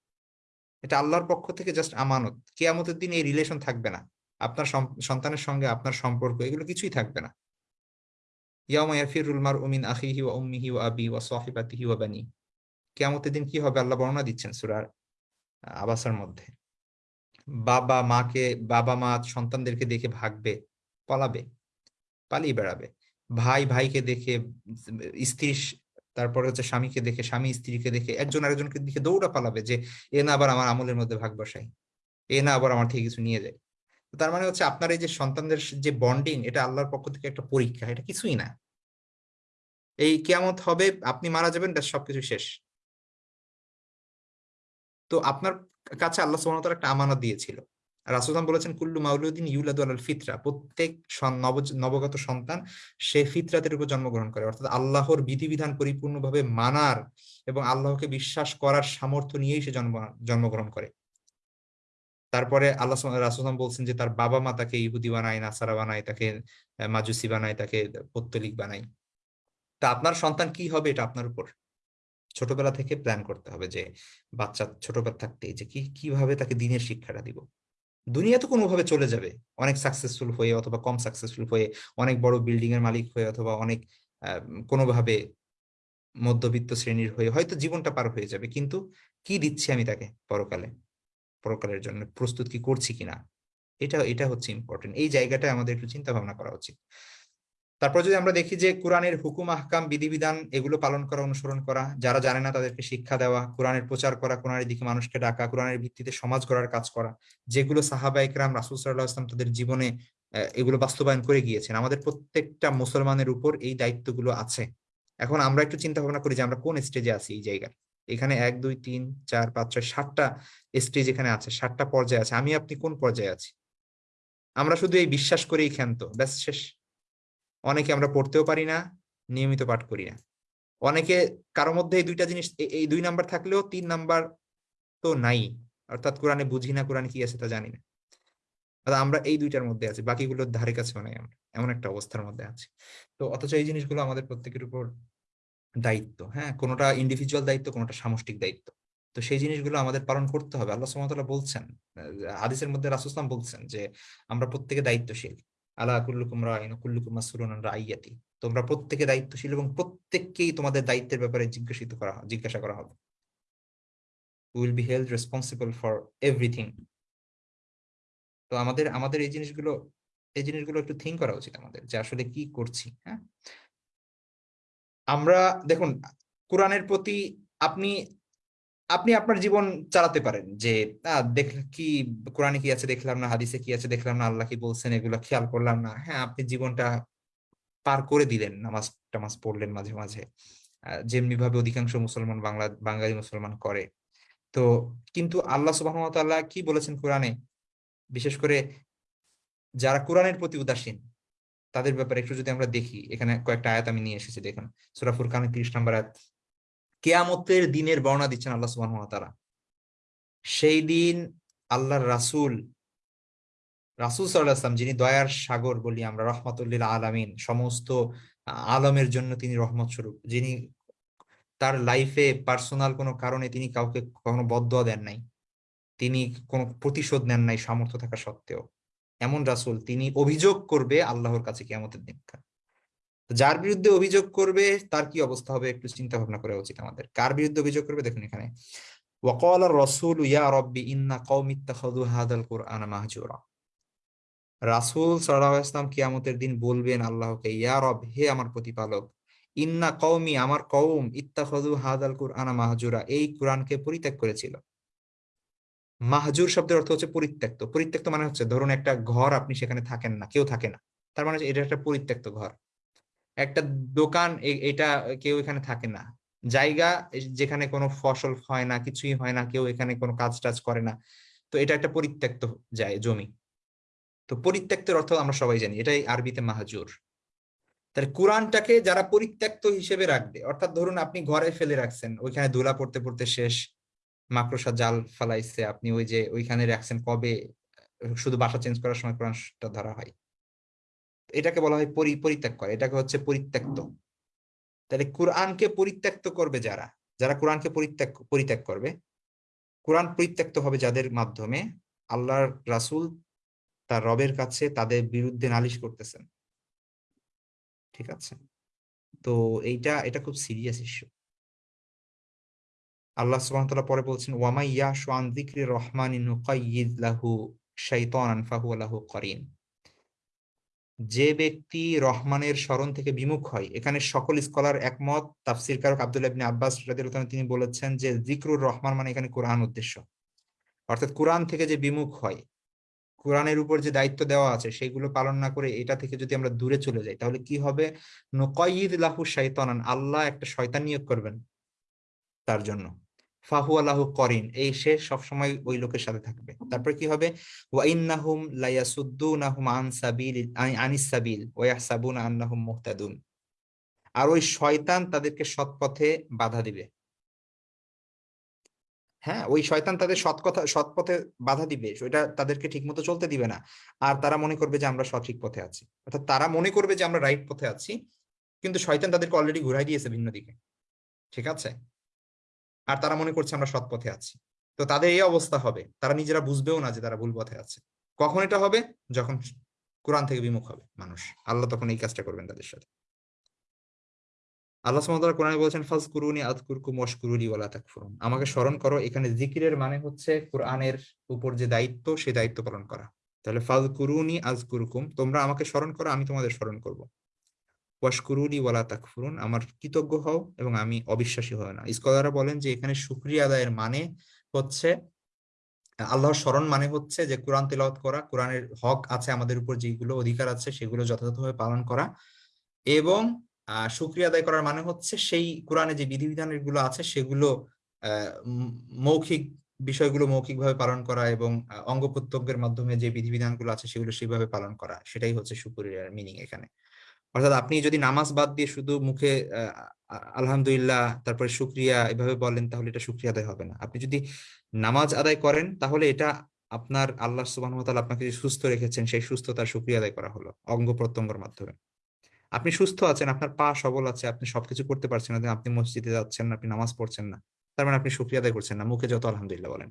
এটা আল্লাহর পক্ষ থেকে জাস্ট আমানত। কেয়ামতের দিন এই রিলেশন থাকবে না। আপনার সন্তানের সঙ্গে আপনার সম্পর্ক, এগুলো কিছুই থাকবে না। কিয়ামতের দিন আল্লাহ বর্ণনা দিচ্ছেন সূরার আবাসার মধ্যে। বাবা মাকে বাবা মা সন্তানদেরকে দেখে ভাগবে। পলাবে, পালিয়ে বেড়াবে। ভাই ভাইকে দেখে, স্ত্রী তারপরে হচ্ছে স্বামীকে দেখে, স্বামী স্ত্রীকে দেখে একজন আরেকজনকে দেখে দৌড়া পালাবে যে, এ না আবার আমার আমলের মধ্যে ভাগ বসাই এ না আবার আমার থেকে কিছু নিয়ে যায়। তার মানে হচ্ছে আপনার এই যে সন্তানদের যে বন্ডিং এটা আল্লাহর পক্ষ থেকে একটা পরীক্ষা, এটা কিছুই না। এই কেয়ামত হবে, আপনি মারা যাবেন সবকিছু শেষ। তো আপনার কাছে আল্লাহ তাআলা একটা আমানত দিয়েছিল। রাসূলুল্লাহ বলেছেন, কুল্লু মাউলুদিন ইউলাদু আলাল ফিতরা। প্রত্যেক নব- নবগত সন্তান, সে ফিতরাতের উপর জন্মগ্রহণ করে। অর্থাৎ আল্লাহর বিধিবিধান পরিপূর্ণভাবে মানার এবং আল্লাহকে বিশ্বাস করার সামর্থ্য নিয়েই সে জন্ম জন্মগ্রহণ করে। তারপরে আল্লাহ রাসুলাম বলছেন যে, তার বাবা মা তাকে ইহুদি বানায়, নাসারা বানায়, তাকে মাজুসি বানায়, তাকে পত্তলিক বানায়। তা আপনার সন্তান কি হবে এটা আপনার উপর? ছোটবেলা থেকে প্ল্যান করতে হবে যে, বাচ্চা ছোটবেলা থাকতে যে কি কীভাবে তাকে দিনের শিক্ষাটা দিব? দুনিয়া তো কোনোভাবে চলে যাবে। অনেক সাকসেসফুল হয়ে অথবা কম সাকসেসফুল হয়ে, অনেক বড় বিল্ডিং এর মালিক হয়ে অথবা অনেক কোনোভাবে মধ্যবিত্ত শ্রেণির হয়ে হয়তো জীবনটা পার হয়ে যাবে। কিন্তু কি দিচ্ছি আমি তাকে পরকালে? পরকালের জন্য প্রস্তুত কি করছি কিনা? এটা এটা হচ্ছে ইম্পর্টেন্ট এই জায়গাটা আমাদের একটু চিন্তা ভাবনা করা উচিত। তারপর যদি আমরা দেখি যে কোরআনের হুকুম, আহকাম, বিধিবিধান এগুলো পালন করা, অনুসরণ করা, যারা জানে না তাদেরকে শিক্ষা দেওয়া, কোরআনের প্রচার করা, কোরআনের দিকে মানুষকে ডাকা, কোরআনের ভিত্তিতে সমাজ গড়ার কাজ করা, যেগুলো সাহাবা ইকরাম রাসুল সাল্লাহ আসলাম তাদের জীবনে এগুলো বাস্তবায়ন করে গিয়েছেন। আমাদের প্রত্যেকটা মুসলমানের উপর এই দায়িত্বগুলো আছে। এখন আমরা একটু চিন্তা ভাবনা করি যে আমরা কোন স্টেজে আছি এই জায়গায়? এখানে এক, দুই, তিন, চার, পাঁচ, ছয়, সাতটা স্টেজ এখানে আছে, সাতটা পর্যায়ে আছে। আমি আপনি কোন পর্যায়ে আছি? আমরা শুধু এই বিশ্বাস করেই ক্ষান্ত। ব্যাস শেষ। অনেকে আমরা পড়তেও পারি না নিয়মিত পাঠ করি না। অনেকে কারোর মধ্যে এই দুইটা জিনিস এই দুই নাম্বার থাকলেও তিন নাম্বার তো নাই অর্থাৎ কোরআনে বুঝি না কোরআনে কি আছে তা জানি না। আমরা এই দুইটার মধ্যে আছি বাকিগুলোর ধারে কাছেও নাই আমরা এমন একটা অবস্থার মধ্যে আছি। তো অথচ এই জিনিসগুলো আমাদের প্রত্যেকের উপর দায়িত্ব হ্যাঁ? কোনোটা ইন্ডিভিজুয়াল দায়িত্ব কোনোটা সামষ্টিক দায়িত্ব। তো সেই জিনিসগুলো আমাদের পালন করতে হবে। আল্লাহ সুবহানাহু বলছেন আহ, হাদিসের মধ্যে রাসূল বলছেন যে আমরা প্রত্যেকে দায়িত্বশীল। আলা তোমরা প্রত্যেকে দায়িত্বশীল এবং প্রত্যেককেই তোমাদের দায়িত্বের ব্যাপারে জিজ্ঞাসিত করা, জিজ্ঞাসা করা হবে। Will be held responsible for everything তো আমাদের আমাদের এই জিনিসগুলো এই জিনিসগুলো একটু থিঙ্ক করা উচিত আমাদের, যে আসলে কি করছি হ্যাঁ? আমরা, দেখুন, কোরআনের প্রতি আপনি আপনি আপনার জীবন চালাতে পারেন যে দেখ, কি, কোরআনে কি আছে দেখলাম না, হাদিসে কি আছে দেখলাম না, আল্লাহ কি বলছেন, এগুলো খেয়াল করলাম না। হ্যাঁ আপনি জীবনটা পার করে দিলেন, নামাজ, টামাজ পড়লেন মাঝে মাঝে। যেমনি ভাবে অধিকাংশ মুসলমান বাংলা, বাঙালি মুসলমান করে। তো কিন্তু আল্লাহ ওয়া কি বলেছেন কোরআনে? বিশেষ করে যারা কোরআনের প্রতি উদাসীন, তাদের ব্যাপারে একটু যদি আমরা দেখি, এখানে কয়েকটা আয়াত আমি নিয়ে এসেছি, দেখুন। সূরা ফুরকানের 30 নম্বর আয়াত। কেয়ামতের দিনের বর্ণনা দিচ্ছেন আল্লাহ ওয়া তাআলা। সেই দিন আল্লাহর রাসূল রাসূল ওয়াসাল্লাম, যিনি দয়ার সাগর বলি আমরা রহমাতুল্লিল আলামিন, সমস্ত আলমের জন্য তিনি রহমত স্বরূপ। যিনি তার লাইফে পার্সোনাল কোনো কারণে তিনি কাউকে কখনো বদদোয়া দেন নাই, তিনি কোনো প্রতিশোধ নেন নাই সামর্থ্য থাকা সত্ত্বেও। এমন রাসূল, তিনি অভিযোগ করবে আল্লাহর কাছে কিয়ামতের দিন যার বিরুদ্ধে অভিযোগ করবে, তার কি অবস্থা হবে একটু চিন্তা ভাবনা করা উচিত আমাদের। কার বিরুদ্ধে অভিযোগ করবে দেখুন এখানে। ওয়াকাল রসুল, ইয়া রব্বি ইন্না কওমি ইত্তাখাযু হাদাল কুরআনা মাহজুরা। রাসূল সাল্লাল্লাহু আলাইহি ওয়াসাল্লাম কিয়ামতের দিন বলবেন আল্লাহকে, ইয়া রব, হে আমার প্রতিপালক, ইন্না কওমি, আমার কওম, ইত্তাখাযু হাদাল কুরআনা মাহজুরা, এই কোরআনকে পরিত্যাগ করেছিল। মাহজুর শব্দের অর্থ হচ্ছে পরিত্যক্ত। পরিত্যক্ত মানে হচ্ছে, ধরুন একটা ঘর আপনি সেখানে থাকেন না, কেউ থাকে না। তার মানে এটা একটা পরিত্যক্ত ঘর। একটা দোকান এটা কেউ এখানে থাকে না। জায়গা যেখানে কোনো ফসল হয় না, কিছুই হয় না, কেউ এখানে কোনো কাজ টাজ করে না। তো এটা একটা পরিত্যক্ত যায়, জমি। তো পরিত্যক্তের অর্থ আমরা সবাই জানি, এটাই আরবিতে মাহাজুর। তাহলে কোরআনটাকে যারা পরিত্যক্ত হিসেবে রাখবে, অর্থাৎ ধরুন আপনি ঘরে ফেলে রাখছেন, ওইখানে ধুলা পড়তে পড়তে শেষ, মাকড়সা জাল ফালাইছে, আপনি ওই যে ওইখানে রাখছেন কবে, শুধু বাসা চেঞ্জ করার সময় কোরআনটা ধরা হয়। এটাকে বলা হয় পরি, পরিত্যাগ করে। এটাকে হচ্ছে পরিত্যক্ত। তাহলে কোরআনকে পরিত্যক্ত করবে যারা? যারা কোরআনকে পরিত্যাগ পরিত্যাগ করবে? কোরআন পরিত্যক্ত হবে যাদের মাধ্যমে আল্লাহর রাসূল তার রবের কাছে তাদের বিরুদ্ধে নালিশ করতেছেন। ঠিক আছে? তো এইটা, এটা খুব সিরিয়াস ইস্যু। আল্লাহ তাআলা পরে বলছেন ওয়ামাইয়া ইয়াশু আন যিকরি রহমানি নুকাইয়িদ লাহু শাইতানান ফাহুয়া লাহু করিন। যে ব্যক্তি রহমানের স্মরণ থেকে বিমুখ হয়, এখানে সকল স্কলার একমত। তাফসির কারক আব্দুল্লাহ আব্বাস তিনি বলেছেন যে জিকরুর রহমান মানে এখানে কোরআন উদ্দেশ্য। অর্থাৎ কোরআন থেকে যে বিমুখ হয়, কোরআনের উপর যে দায়িত্ব দেওয়া আছে, সেগুলো পালন না করে এটা থেকে যদি আমরা দূরে চলে যাই, তাহলে কি হবে? নুকাইয়িদ লাহু শাইতানান, আল্লাহ একটা শয়তান নিয়োগ করবেন তার জন্য। ফাহু আল্লাহ করিন, এই সে সবসময় ওই লোকের সাথে থাকবে। তারপর কি হবে? আর ওই শয়তান তাদেরকে সৎ পথে বাধা দিবে। হ্যাঁ ওই শয়তান তাদের সৎ কথা সৎ পথে বাধা দিবে, ওইটা তাদেরকে ঠিকমতো চলতে দিবে না। আর তারা মনে করবে যে আমরা সঠিক পথে আছি। অর্থাৎ তারা মনে করবে যে আমরা রাইট পথে আছি, কিন্তু শয়তান তাদেরকে অলরেডি ঘুরাই দিয়েছে ভিন্ন দিকে। ঠিক আছে? আর তারা মনে করছে আমরা সৎ পথে আছি। তো তাদের এই অবস্থা হবে। তারা নিজেরা বুঝবেও না যে তারা ভুল পথে আছে। কখন এটা হবে? যখন কোরআন থেকে বিমুখ হবে মানুষ। আল্লাহ তখন এই কাজটা করবেন তাদের সাথে। আল্লাহ কোরআনে বলছেন ফাজ কুরুনি আযকুরকুম ওয়াশকুরুলি ওয়ালা তাকফুরুন। আমাকে স্মরণ করো, এখানে জিকিরের মানে হচ্ছে কোরআনের উপর যে দায়িত্ব সেই দায়িত্ব পালন করা। তাহলে ফাজ কুরুনি আযকুরকুম। তোমরা আমাকে স্মরণ করো, আমি তোমাদের স্মরণ করব। ওয়াশকুরুলি ওয়ালা তাকফুরুন, আমার কৃতজ্ঞ হও এবং আমি অবিশ্বাসী হও না। স্কলাররা বলেন যে, এখানে শুকরিয়া আদায়ের মানে হচ্ছে, আল্লাহর স্মরণ মানে হচ্ছে যে, কোরআন তেলাওয়াত করা, কোরআনের হক আছে আমাদের উপর যেগুলো অধিকার আছে সেগুলো যথাযথভাবে পালন করা এবং আহ শুক্রিয়া আদায় করার মানে হচ্ছে সেই কোরআনে যে বিধিবিধানগুলো আছে সেগুলো মৌখিক বিষয়গুলো মৌখিকভাবে পালন করা এবং অঙ্গ প্রত্যঙ্গের মাধ্যমে যে বিধিবিধানগুলো আছে সেগুলো সেইভাবে পালন করা, সেটাই হচ্ছে শুক্রিয়ার মিনিং এখানে। অর্থাৎ আপনি যদি নামাজ বাদ দিয়ে শুধু মুখে আলহামদুলিল্লাহ, তারপরে শুক্রিয়া এভাবে বলেন, তাহলে এটা শুক্রিয়া আদায় হবে না। আপনি যদি নামাজ আদায় করেন, তাহলে এটা আপনার আল্লাহ সুবাহ আপনাকে যে সুস্থ রেখেছেন, সেই সুস্থতার শুক্রিয়া আদায় করা হলো, অঙ্গ প্রত্যঙ্গের মাধ্যমে। আপনি সুস্থ আছেন, আপনার পা সবল আছে, আপনি সবকিছু করতে পারছেন না, আপনি মসজিদে যাচ্ছেন না, আপনি নামাজ পড়ছেন না, তার মানে আপনি শুক্রিয়া আদায় করছেন না, মুখে যত আলহামদুলিল্লাহ বলেন।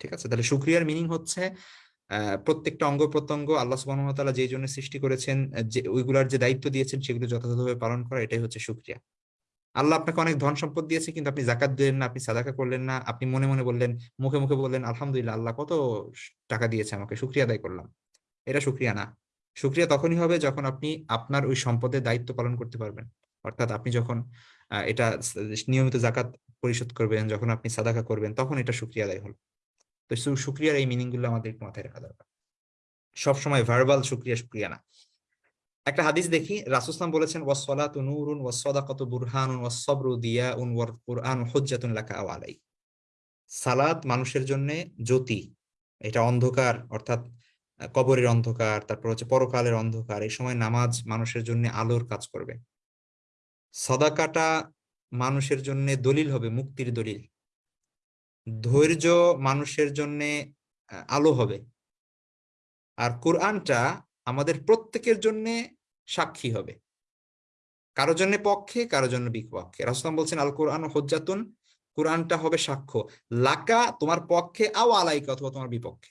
ঠিক আছে? তাহলে শুক্রিয়ার মিনিং হচ্ছে প্রত্যেকটা অঙ্গ প্রত্যঙ্গ আল্লাহ সুবাহতালা যেই জন্য সৃষ্টি করেছেন যে, ওইগুলার যে দায়িত্ব দিয়েছেন সেগুলো যথাযথভাবে পালন করা, এটাই হচ্ছে শুক্রিয়া আল্লাহ আপনাকে অনেক ধন সম্পদ দিয়েছে, কিন্তু আপনি জাকাত দিলেন না, আপনি সাদাকা করলেন না, আপনি মনে মনে বললেন, মুখে মুখে বললেন, আলহামদুলিল্লাহ, আল্লাহ কত টাকা দিয়েছে আমাকে শুক্রিয়া আদায় করলাম। এটা শুক্রিয়া না। শুক্রিয়া তখনই হবে যখন আপনি আপনার ওই সম্পদের দায়িত্ব পালন করতে পারবেন। অর্থাৎ আপনি যখন এটা নিয়মিত জাকাত পরিশোধ করবেন, যখন আপনি সাদাকা করবেন, তখন এটা শুক্রিয়া আদায় হলো। তো শুক্রিয়ার এই মিনিংগুলো আমাদের মাথায় রাখা দরকার। সবসময় ভার্বাল শুক্রিয়া শুক্রিয়া না। একটা হাদিস দেখি রাসুসলাম বলেছেন ওয়াসলাতু নূরুন, ওয়াসসাদাকাতু বুরহানুন, ওয়াসসাবরু দিয়াউন, ওয়াল কুরআন হুজ্জাতুন লাকা আও সালাত মানুষের জন্য জ্যোতি, এটা অন্ধকার, অর্থাৎ কবরের অন্ধকার, তারপর হচ্ছে পরকালের অন্ধকার, এই সময় নামাজ মানুষের জন্য আলোর কাজ করবে। সদাকাটা মানুষের জন্য দলিল হবে, মুক্তির দলিল। ধৈর্য মানুষের জন্য আলো হবে। আর কোরআনটা আমাদের প্রত্যেকের জন্য সাক্ষী হবে। কারও জন্য পক্ষে, কারও জন্য বিপক্ষে। রাসুলাম বলছেন আল কোরআন হজ্জাতুন, কোরআনটা হবে সাক্ষ্য। লাকা, তোমার পক্ষে, আও আলাইকা, অথবা তোমার বিপক্ষে।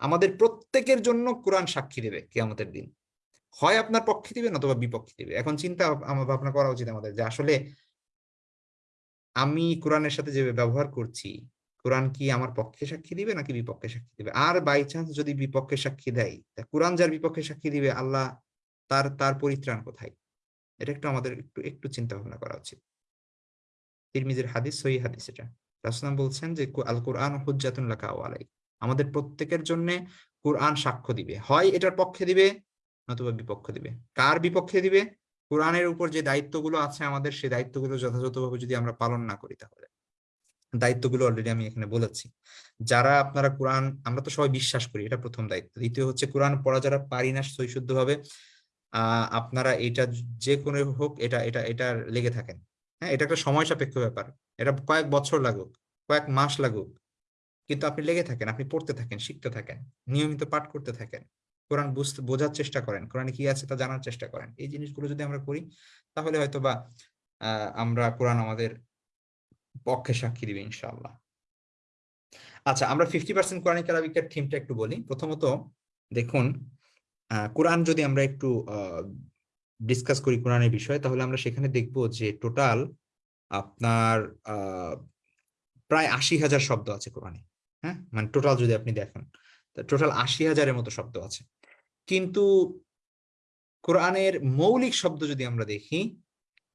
আমাদের প্রত্যেকের জন্য কোরআন সাক্ষী দেবে আমাদের দিন। হয় আপনার পক্ষে দিবে নতুবা বিপক্ষে দিবে। এখন চিন্তা ভাবনা করা উচিত আমাদের যে আসলে আমি কোরআনের সাথে যে ব্যবহার করছি, কোরআন কি আমার পক্ষে সাক্ষী দিবে নাকি বিপক্ষে সাক্ষী দিবে? আর বাই চান্স যদি বিপক্ষে সাক্ষী দেয় কোরআন যার বিপক্ষে সাক্ষী দিবে, আল্লাহ তার তার পরিত্রাণ কোথায়? এটা একটু আমাদের একটু একটু চিন্তা ভাবনা করা উচিত। তিরমিজের হাদিস, সহি হাদিস এটা। রাসুলাম বলছেন যে আল কোরআন হুজ্জাতুন লাকা আলাই আমাদের প্রত্যেকের জন্য কোরআন সাক্ষ্য দিবে। হয় এটার পক্ষে দিবে, নতুবা বিপক্ষ দিবে। কার বিপক্ষে দিবে? কোরআনের উপর যে দায়িত্বগুলো আছে আমাদের, সেই দায়িত্বগুলো যথাযথভাবে যদি আমরা পালন না করি তাহলে। দায়িত্বগুলো অলরেডি আমি এখানে বলেছি। যারা আপনারা কোরআন, আমরা তো সবাই বিশ্বাস করি, এটা প্রথম দায়িত্ব। দ্বিতীয় হচ্ছে কোরআন পড়া যারা পারি না আহ আপনারা এটা যে কোনো হোক, এটা এটা এটা লেগে থাকেন। হ্যাঁ এটা একটা সময় সাপেক্ষ ব্যাপার। এটা কয়েক বছর লাগুক, কয়েক মাস লাগুক। কিন্তু আপনি লেগে থাকেন, আপনি পড়তে থাকেন, শিখতে থাকেন, নিয়মিত পাঠ করতে থাকেন। কোরআন বুঝতে, বোঝার চেষ্টা করেন। কোরআনে কি আছে তা জানার চেষ্টা করেন। এই জিনিসগুলো যদি আমরা করি, তাহলে হয়তো বা আমরা কোরআন আমাদের পক্ষে সাক্ষী দিবে ইনশাআল্লাহ। আচ্ছা আমরা ফিফটি পার্সেন্ট কোরআনিক আরবিকের থিমটা একটু বলি। প্রথমত, দেখুন কোরআন যদি আমরা একটু ডিসকাস করি কোরআনের বিষয়ে, তাহলে আমরা সেখানে দেখব যে টোটাল আপনার প্রায় আশি হাজার শব্দ আছে কোরআনে। হ্যাঁ? মানে টোটাল যদি আপনি দেখেন টোটাল আশি হাজারের মতো শব্দ আছে। কিন্তু কোরআনের মৌলিক শব্দ যদি আমরা দেখি,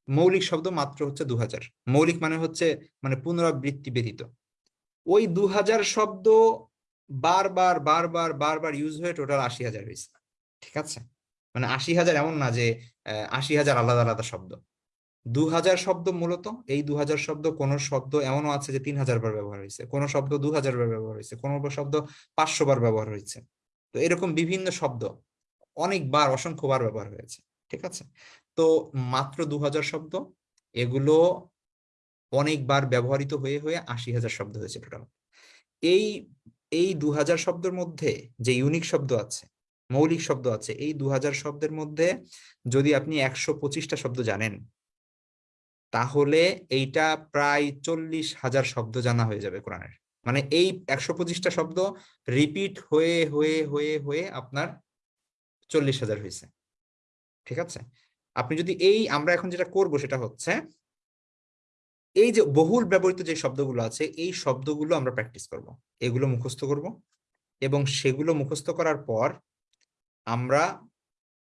মৌলিক শব্দ মাত্র হচ্ছে দু হাজার মৌলিক মানে হচ্ছে মানে পুনরাবৃত্তি ব্যতীত। ওই দু হাজার শব্দ বারবার বারবার বারবার ইউজ হয়ে টোটাল আশি হাজার হয়েছে। ঠিক আছে? মানে আশি হাজার এমন না যে আশি হাজার আলাদা আলাদা শব্দ। দু হাজার শব্দ মূলত, এই দু হাজার শব্দ কোন শব্দ এমনও আছে যে তিন হাজার বার ব্যবহার হয়েছে। কোন শব্দ দু হাজার বার ব্যবহার হয়েছে। কোন শব্দ পাঁচশো বার ব্যবহার হয়েছে। তো এরকম বিভিন্ন শব্দ অনেকবার, অসংখ্যবার ব্যবহার হয়েছে, ঠিক আছে? তো মাত্র দু হাজার শব্দ, এগুলো অনেকবার ব্যবহৃত হয়ে হয়ে আশি হাজার শব্দ হয়েছে টোটাল এই এই দু হাজার শব্দের মধ্যে যে ইউনিক শব্দ আছে, মৌলিক শব্দ আছে, এই দু হাজার শব্দের মধ্যে যদি আপনি একশো পঁচিশটা শব্দ জানেন, তাহলে এইটা প্রায় চল্লিশ হাজার শব্দ জানা হয়ে যাবে কোরআনের। মানে এই একশো পঁচিশটা শব্দ রিপিট হয়ে হয়ে হয়ে হয়ে আপনার চল্লিশ হাজার হয়েছে। ঠিক আছে? আপনি যদি এই, আমরা এখন যেটা করব সেটা হচ্ছে, এই যে বহুল ব্যবহৃত যে শব্দগুলো আছে, এই শব্দগুলো আমরা প্র্যাকটিস করব। এগুলো মুখস্থ করব এবং সেগুলো মুখস্থ করার পর আমরা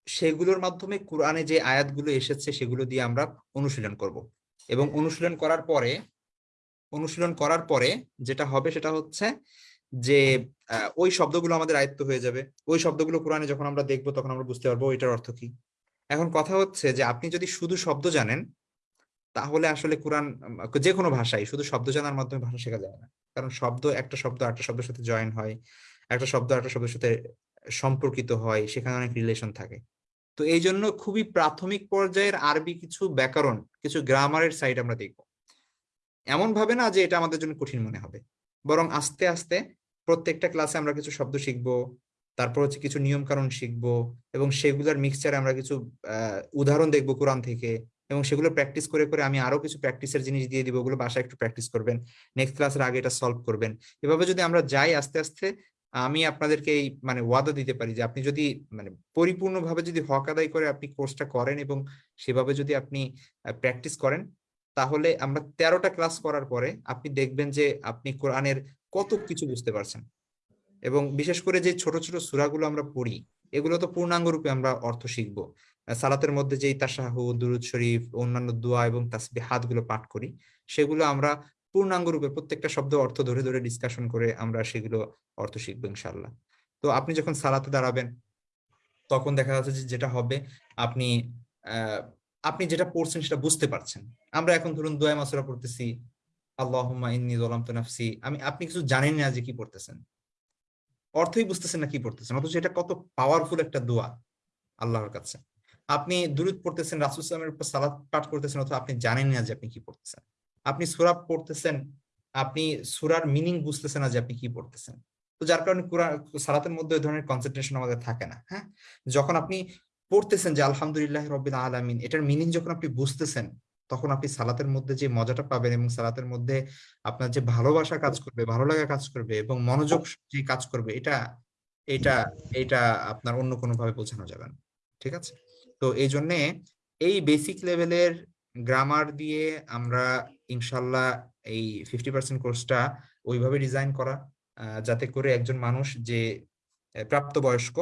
সেগুলোর মাধ্যমে কোরআনে যে আয়াতগুলো এসেছে সেগুলো দিয়ে আমরা অনুশীলন করব। এবং অনুশীলন করার পরে অনুশীলন করার পরে যেটা হবে সেটা হচ্ছে যে ওই শব্দগুলো আমাদের আয়ত্ত হয়ে যাবে। ওই শব্দগুলো কোরআনে যখন আমরা দেখব তখন আমরা বুঝতে পারব এটার অর্থ কি। এখন কথা হচ্ছে যে, আপনি যদি শুধু শব্দ জানেন, তাহলে আসলে কোরআন যে কোনো ভাষাই শুধু শব্দ জানার মাধ্যমে ভাষা শেখা যায় না। কারণ শব্দ একটা শব্দ একটা শব্দের সাথে জয়েন হয়, একটা শব্দ একটা শব্দের সাথে সম্পর্কিত হয়, সেখানে অনেক রিলেশন থাকে। তো এই জন্য খুবই প্রাথমিক পর্যায়ের আরবি কিছু ব্যাকরণ, কিছু গ্রামারের সাইড আমরা দেখব। এমন ভাবে না যে এটা আমাদের জন্য কঠিন মনে হবে। বরং আস্তে আস্তে প্রত্যেকটা ক্লাসে আমরা কিছু শব্দ শিখব, তারপর হচ্ছে কিছু নিয়ম কানুন শিখব এবং সেগুলোর মিক্সচারে আমরা কিছু উদাহরণ দেখব কোরআন থেকে এবং সেগুলো প্র্যাকটিস করে করে আমি আরও কিছু প্র্যাকটিসের জিনিস দিয়ে দিব, ওগুলো বাসায় একটু প্র্যাকটিস করবেন। নেক্সট ক্লাসের আগে এটা সলভ করবেন। এভাবে যদি আমরা যাই আস্তে আস্তে, আমি আপনাদেরকে এই মানে ওয়াদা দিতে পারি যে আপনি যদি মানে পরিপূর্ণভাবে যদি হক আদায় করে আপনি কোর্সটা করেন এবং সেভাবে যদি আপনি প্র্যাকটিস করেন তাহলে আমরা তেরোটা ক্লাস করার পরে আপনি দেখবেন যে আপনি কোরআনের কত কিছু বুঝতে পারছেন। এবং বিশেষ করে যে ছোট ছোট সূরাগুলো আমরা পড়ি, এগুলো তো পূর্ণাঙ্গ রূপে আমরা অর্থ শিখব। সালাতের মধ্যে যেই তাশাহু, দুরুদ শরীফ, অন্যান্য দোয়া এবং তাসবিহাতগুলো পাঠ করি, সেগুলো আমরা পূর্ণাঙ্গ রূপে প্রত্যেকটা শব্দ অর্থ ধরে ধরে ডিসকাশন করে আমরা সেগুলো অর্থ শিখব ইনশাল্লাহ তো আপনি যখন সালাতে দাঁড়াবেন, তখন দেখা যাচ্ছে যে যেটা হবে, আপনি আহ আপনি যেটা পড়ছেন সেটা বুঝতে পারছেন। আমরা এখন ধরুন দোয়া মাসুরা পড়তেছি নাফসি। আমি, আপনি কিছু জানেন না যে কি পড়তেছেন। অর্থই বুঝতেছেন না কি পড়তেছেন, অথচ এটা কত পাওয়ারফুল একটা দোয়া আল্লাহর কাছে। আপনি দুরুদ পড়তেছেন, রাসূল সাল্লামের উপর সালাত পাঠ করতেছেন, অথবা আপনি জানেন না যে আপনি কি পড়তেছেন। আপনি সূরা পড়তেছেন, আপনি সূরার মিনিং বুঝতেছেন না যে আপনি কি পড়তেছেন। তো যার কারণে কোরআন, সালাতের মধ্যে ওই ধরনের কনসেন্ট্রেশন আমাদের থাকে না হ্যাঁ? যখন আপনি পড়তেছেন যে, আলহামদুলিল্লাহ রবিল আলামিন। এটার মিনিং যখন আপনি বুঝতেছেন, তখন আপনি সালাতের মধ্যে যে মজাটা পাবেন এবং সালাতের মধ্যে আপনার যে ভালোবাসা কাজ করবে, ভালো লাগা কাজ করবে এবং মনোযোগ যে কাজ করবে, এটা এটা এটা আপনার অন্য কোনো ভাবে বোঝানো যাবে না। ঠিক আছে? তো এই জন্যে এই বেসিক লেভেলের গ্রামার দিয়ে আমরা ইনশাল্লাহ এই ফিফটি পার্সেন্ট কোর্সটা ওইভাবে ডিজাইন করা যাতে করে একজন মানুষ যে প্রাপ্তবয়স্ক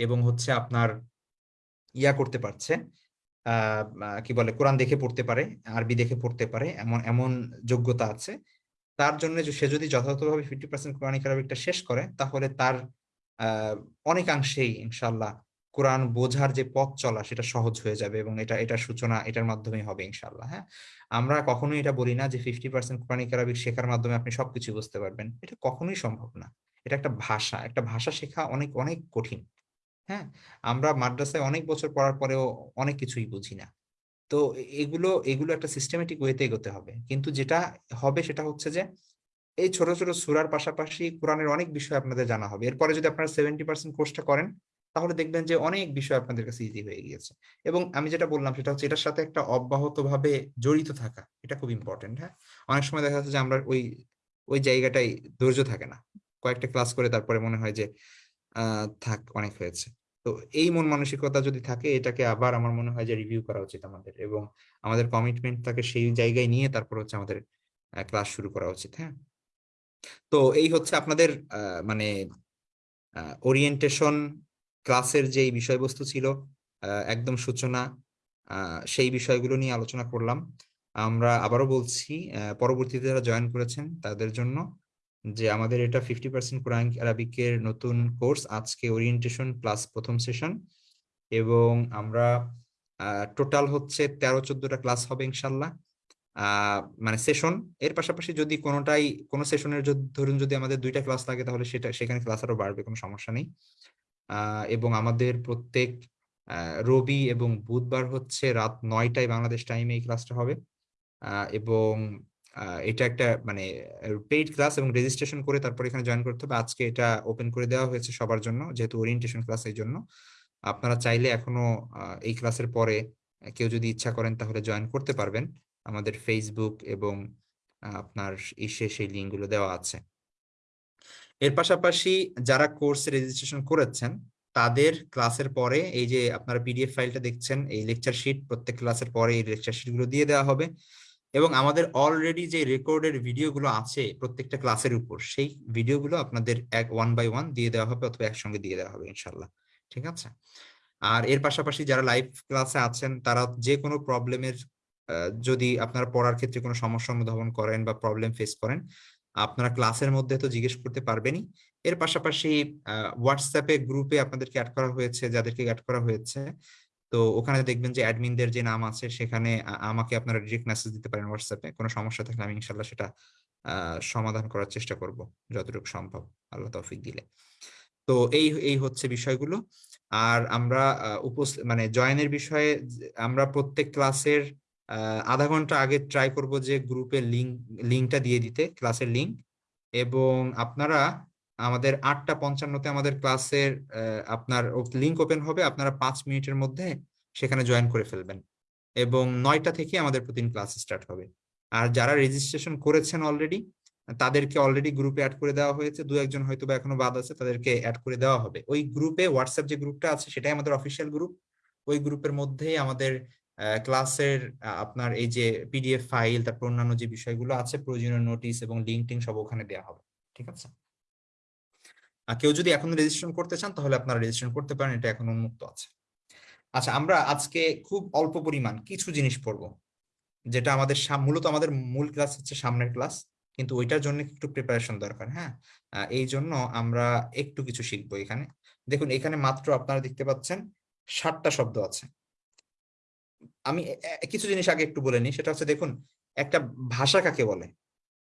এবং হচ্ছে আপনার ইয়া করতে পারছে। কি বলে, কোরআন দেখে পড়তে পারে, আরবি দেখে পড়তে পারে, এমন এমন যোগ্যতা আছে। তার জন্য সে যদি যথাযথভাবে ফিফটি পার্সেন্ট কোরআনিক আরবিকটা শেষ করে, তাহলে তার অনেকাংশেই ইনশাল্লাহ কোরআন বোঝার যে পথ চলা, সেটা সহজ হয়ে যাবে এবং এটা এটার সূচনা, এটার মাধ্যমে হবে ইনশাল্লাহ হ্যাঁ? আমরা কখনোই এটা বলি না যে ফিফটি পার্সেন্ট কোরআনিক আরবিক শেখার মাধ্যমে আপনি সবকিছু বুঝতে পারবেন। এটা কখনোই সম্ভব না। এটা একটা ভাষা একটা ভাষা শেখা অনেক অনেক কঠিন। হ্যাঁ? আমরা মাদ্রাসায় অনেক বছর পড়ার পরেও অনেক কিছুই বুঝি না। তো এগুলো এগুলো একটা সিস্টেমেটিক ওয়েতে এগোতে হবে। কিন্তু যেটা হবে সেটা হচ্ছে যে, এই ছোট ছোট সুরার পাশাপাশি কোরআনের অনেক বিষয় আপনাদের জানা হবে। এরপরে যদি আপনারা সেভেন্টি পার্সেন্ট কোর্সটা করেন, তাহলে দেখবেন যে অনেক বিষয় আপনাদের কাছে ইজি হয়ে গিয়েছে। এবং আমি যেটা বললাম, সেটা হচ্ছে এটার সাথে একটা অব্যাহতভাবে জড়িত থাকা, এটা খুব ইম্পর্টেন্ট হ্যাঁ? অনেক সময় দেখা যাচ্ছে যে আমরা ওই ওই জায়গাটাই ধৈর্য থাকে না। কয়েকটা ক্লাস করে তারপরে মনে হয় যে থাক, অনেক হয়েছে। তো এই মন মানসিকতা যদি থাকে, এটাকে আবার আমার মনে হয় যে রিভিউ করা উচিত আমাদের এবং আমাদের কমিটমেন্ট কমিটমেন্টটাকে সেই জায়গায় নিয়ে তারপর হচ্ছে আমাদের ক্লাস শুরু করা উচিত হ্যাঁ? তো এই হচ্ছে আপনাদের মানে ওরিয়েন্টেশন ক্লাসের যেই বিষয়বস্তু ছিল একদম সূচনা সেই বিষয়গুলো নিয়ে আলোচনা করলাম। আমরা আবারও বলছি পরবর্তীতে যারা জয়েন করেছেন তাদের জন্য যে আমাদের এটা ফিফটি পার্সেন্ট কোরআন আরবিকের নতুন কোর্স আজকে ওরিয়েন্টেশন প্লাস প্রথম সেশন এবং আমরা টোটাল হচ্ছে তেরো চোদ্দটা ক্লাস হবে ইনশাল্লাহ মানে সেশন এর পাশাপাশি যদি কোনোটাই, কোনো সেশনের ধরুন যদি আমাদের দুইটা ক্লাস লাগে তাহলে সেটা, সেখানে ক্লাস আরও বাড়বে, কোনো সমস্যা নেই। এবং আমাদের প্রত্যেক রবি এবং বুধবার হচ্ছে রাত নয়টায় বাংলাদেশ টাইমে এই ক্লাসটা হবে। এবং এটা একটা মানে পেইড ক্লাস এবং রেজিস্ট্রেশন করে তারপর এখানে জয়েন করতে হবে। আজকে এটা ওপেন করে দেওয়া হয়েছে সবার জন্য, যেহেতু ওরিয়েন্টেশন ক্লাস এই জন্য। আপনারা চাইলে এখনও এই ক্লাসের পরে কেউ যদি ইচ্ছা করেন তাহলে জয়েন করতে পারবেন। আমাদের ফেসবুক এবং আপনার ইসে সেই লিঙ্কগুলো দেওয়া আছে। এর পাশাপাশি যারা কোর্সে রেজিস্ট্রেশন করেছেন, তাদের ক্লাসের পরে এই যে আপনারা পিডিএফ ফাইলটা দেখছেন, এই লেকচার শিট প্রত্যেক ক্লাসের পরে এই লেকচার শিটগুলো দিয়ে দেওয়া হবে। এবং আমাদের অলরেডি যে রেকর্ডের ভিডিওগুলো আছে প্রত্যেকটা ক্লাসের উপর, সেই ভিডিওগুলো আপনাদের এক ওয়ান বাই ওয়ান দিয়ে দেওয়া হবে অথবা একসঙ্গে দিয়ে দেওয়া হবে ইনশাল্লাহ ঠিক আছে? আর এর পাশাপাশি যারা লাইভ ক্লাসে আছেন, তারা যে কোনো প্রবলেমের যদি আপনারা পড়ার ক্ষেত্রে কোনো সমস্যা অনুধাবন করেন বা প্রবলেম ফেস করেন, আপনারা ক্লাসের মধ্যে তো জিজ্ঞেস করতে পারবেনই। এর পাশাপাশি হোয়াটসঅ্যাপে গ্রুপে আপনাদেরকে অ্যাড করা হয়েছে, যাদেরকে অ্যাড করা হয়েছে তো ওখানে দেখবেন যে অ্যাডমিনদের যে নাম আছে, সেখানে আমাকে আপনারা ডিরেক্ট মেসেজ দিতে পারেন হোয়াটসঅ্যাপে কোনো সমস্যা থাকলে আমি ইনশাল্লাহ সেটা সমাধান করার চেষ্টা করব, যতটুকু সম্ভব, আল্লাহ তৌফিক দিলে। তো এই এই হচ্ছে বিষয়গুলো। আর আমরা মানে জয়েনের বিষয়ে আমরা প্রত্যেক ক্লাসের আধা ঘণ্টা আগে ট্রাই করব যে গ্রুপের লিঙ্ক লিঙ্কটা দিয়ে দিতে ক্লাসের লিঙ্ক এবং আপনারা আমাদের আটটা পঞ্চান্নতে আমাদের ক্লাসের আপনার লিঙ্ক ওপেন হবে, আপনারা পাঁচ মিনিটের মধ্যে সেখানে জয়েন করে ফেলবেন। এবং নয়টা থেকে আমাদের প্রতিদিন ক্লাস স্টার্ট হবে। আর যারা রেজিস্ট্রেশন করেছেন অলরেডি তাদেরকে অলরেডি গ্রুপে অ্যাড করে দেওয়া হয়েছে। দু একজন হয়তো বা এখনও বাদ আছে, তাদেরকে অ্যাড করে দেওয়া হবে। ওই গ্রুপে হোয়াটসঅ্যাপ যে গ্রুপটা আছে, সেটাই আমাদের অফিসিয়াল গ্রুপ ওই গ্রুপের মধ্যেই আমাদের ক্লাসের আপনার এই যে পিডিএফ ফাইল তারপর অন্যান্য যে বিষয়গুলো আছে, প্রয়োজনীয় নোটিশ এবং লিঙ্ক টিঙ্ক সব ওখানে দেওয়া হবে। ঠিক আছে? কেউ যদি এখন রেজিস্ট্রেশন করতে চান, তাহলে আপনারা রেজিস্ট্রেশন করতে পারেন, এটা এখন উন্মুক্ত আছে। আচ্ছা আমরা আজকে খুব অল্প পরিমাণ কিছু জিনিস পড়ব, যেটা আমাদের মূলত আমাদের মূল ক্লাস হচ্ছে সামনের ক্লাস কিন্তু ওইটার জন্য একটু প্রিপারেশন দরকার হ্যাঁ? এই জন্য আমরা একটু কিছু শিখব এখানে। দেখুন, এখানে মাত্র আপনারা দেখতে পাচ্ছেন ষাটটা শব্দ আছে। আমি কিছু জিনিস আগে একটু বলে নিই, সেটা হচ্ছে দেখুন, একটা ভাষা কাকে বলে?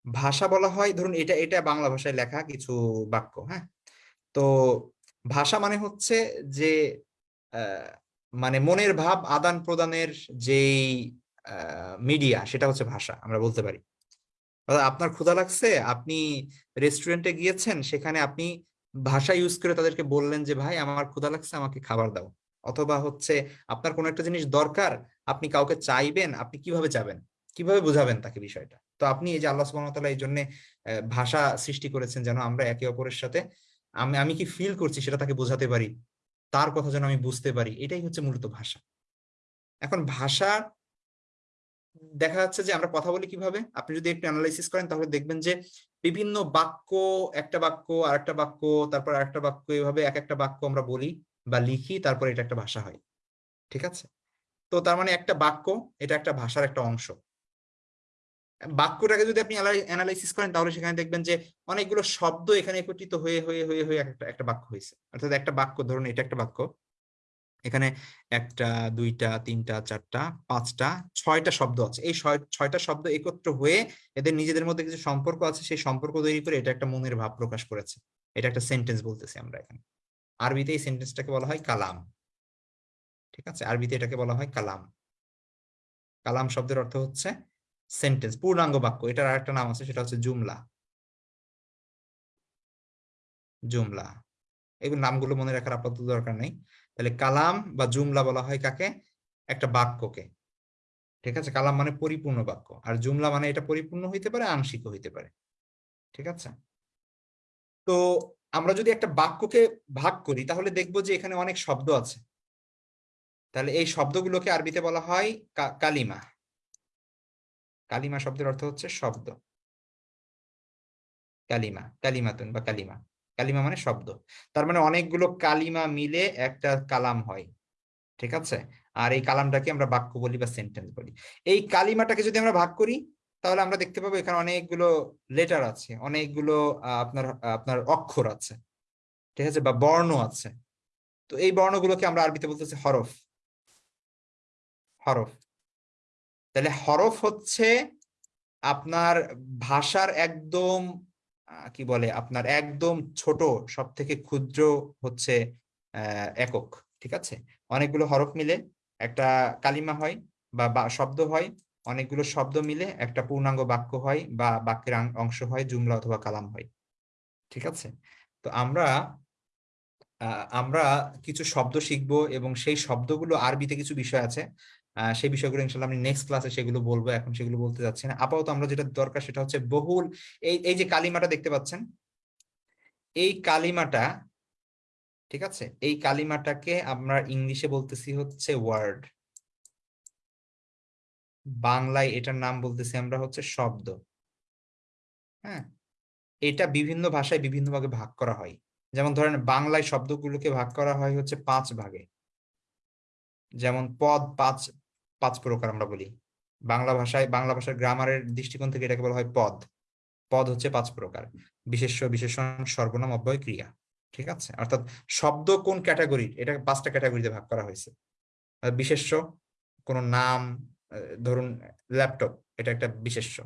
ভাষা বলা হয়, ধরুন এটা এটা বাংলা ভাষায় লেখা কিছু বাক্য হ্যাঁ? তো ভাষা মানে হচ্ছে যে মানে মনের ভাব আদান প্রদানের যেই মিডিয়া সেটা হচ্ছে ভাষা, আমরা বলতে পারি। আপনার ক্ষুধা লাগছে, আপনি রেস্টুরেন্টে গিয়েছেন, সেখানে আপনি ভাষা ইউজ করে তাদেরকে বললেন যে, ভাই, আমার ক্ষুধা লাগছে, আমাকে খাবার দাও। অথবা হচ্ছে আপনার কোনো একটা জিনিস দরকার, আপনি কাউকে চাইবেন, আপনি কীভাবে যাবেন? কীভাবে বুঝাবেন তাকে বিষয়টা? তো আপনি এই যে আল্লাহ সুবাহতাল্লাহ এই জন্য ভাষা সৃষ্টি করেছেন যেন আমরা একে অপরের সাথে আমি আমি কি ফিল করছি সেটা তাকে বোঝাতে পারি? তার কথা যেন আমি বুঝতে পারি, এটাই হচ্ছে মূলত ভাষা। এখন ভাষা, দেখা যাচ্ছে যে আমরা কথা বলি কীভাবে? আপনি যদি একটু অ্যানালাইসিস করেন তাহলে দেখবেন যে বিভিন্ন বাক্য, একটা বাক্য আর একটা বাক্য, তারপর আরেকটা বাক্য, এভাবে এক একটা বাক্য আমরা বলি বা লিখি, তারপর এটা একটা ভাষা হয়। ঠিক আছে? তো তার মানে একটা বাক্য, এটা একটা ভাষার একটা অংশ। বাক্যটাকে যদি আপনি অ্যানালাইসিস করেন, তাহলে সেখানে দেখবেন যে অনেকগুলো শব্দ এখানে একত্রিত হয়ে হয়ে হয়ে হয়ে একটা একটা বাক্য হয়েছে। অর্থাৎ একটা বাক্য, ধরুন এটা একটা বাক্য। এখানে একটা, দুইটা, তিনটা, চারটা, পাঁচটা, ছয়টা শব্দ আছে। এই ছয়টা শব্দ একত্র হয়ে এদের নিজেদের মধ্যে কিছু সম্পর্ক আছে, সেই সম্পর্ক তৈরি করে এটা একটা মনের ভাব প্রকাশ করেছে। এটা একটা সেন্টেন্স বলতেছি আমরা এখানে। আরবিতে এই সেন্টেন্সটাকে বলা হয় কালাম। ঠিক আছে? আরবিতে এটাকে বলা হয় কালাম। কালাম শব্দের অর্থ হচ্ছে সেন্টেন্স পূর্ণাঙ্গ বাক্য, এটার আরেকটা নাম আছে, সেটা হচ্ছে জুমলা। জুমলা। এগুলো নামগুলো মনে রাখার আপাতত দরকার নেই। তাহলে কালাম বা জুমলা বলা হয় কাকে? একটা বাক্যকে। ঠিক আছে? কালাম মানে পরিপূর্ণ বাক্য। আর জুমলা মানে এটা পরিপূর্ণ হইতে পারে, আংশিক হইতে পারে। ঠিক আছে? তো আমরা যদি একটা বাক্যকে ভাগ করি, তাহলে দেখব যে এখানে অনেক শব্দ আছে। তাহলে এই শব্দগুলোকে আরবিতে বলা হয় কালিমা। কালিমা শব্দের অর্থ হচ্ছে শব্দ। কালিমা, কালিমাতুন বা কালিমা। কালিমা মানে শব্দ। তার মানে অনেকগুলো কালিমা মিলে একটা কালাম হয়। ঠিক আছে? আর এই কালামটাকে আমরা বাক্য বলি বা সেন্টেন্স বলি। এই কালিমাটাকে যদি আমরা ভাগ করি, তাহলে আমরা দেখতে পাবো এখানে অনেকগুলো লেটার আছে, অনেকগুলো আপনার আপনার অক্ষর আছে। ঠিক আছে? বা বর্ণ আছে। তো এই বর্ণগুলোকে আমরা আরবিতে বলতেছি হরফ। হরফ। তাহলে হরফ হচ্ছে আপনার ভাষার একদম কি বলে, আপনার একদম ছোট সব থেকে ক্ষুদ্র হচ্ছে একক, ঠিক আছে? অনেকগুলো হরফ মিলে একটা কালিমা হয় বা শব্দ হয়, অনেকগুলো শব্দ মিলে একটা পূর্ণাঙ্গ বাক্য হয় বা, বাক্যের অংশ হয়, জুমলা অথবা কালাম হয়, ঠিক আছে? তো আমরা আমরা কিছু শব্দ শিখব এবং সেই শব্দগুলো আরবিতে কিছু বিষয় আছে সেই বিষয়গুলো ইনশাল্লাহ আমি নেক্সট ক্লাসে সেগুলো বলব, এখন সেগুলো বলতে যাচ্ছি না। আপাতত আমরা যেটা দরকার সেটা হচ্ছে বহুল, এই এই যে কালিমাটা দেখতে পাচ্ছেন, এই কালিমাটা, ঠিক আছে? এই কালিমাটাকে আমরা ইংলিশে বলতেছি হচ্ছে ওয়ার্ড বাংলায় এটার নাম বলতেছি আমরা হচ্ছে শব্দ। হ্যাঁ? এটা বিভিন্ন ভাষায় বিভিন্ন ভাগে ভাগ করা হয়। যেমন ধরেন বাংলায় শব্দগুলোকে ভাগ করা হয় হচ্ছে পাঁচ ভাগে। যেমন পদ পাঁচ পাঁচ প্রকার আমরা বলি। বাংলা ভাষায়, বাংলা ভাষার গ্রামারের দৃষ্টিকোণ থেকে এটাকে বলা হয় পদ। পদ হচ্ছে পাঁচ প্রকার। বিশেষ্য, বিশেষণ, সর্বনাম, অব্যয়, ক্রিয়া। ঠিক আছে? অর্থাৎ শব্দ কোন ক্যাটাগরির এটা পাঁচটা ক্যাটাগরিতে ভাগ করা হয়েছে। বিশেষ্য, কোন নাম ধরুন, ল্যাপটপ, এটা একটা বিশেষ্য।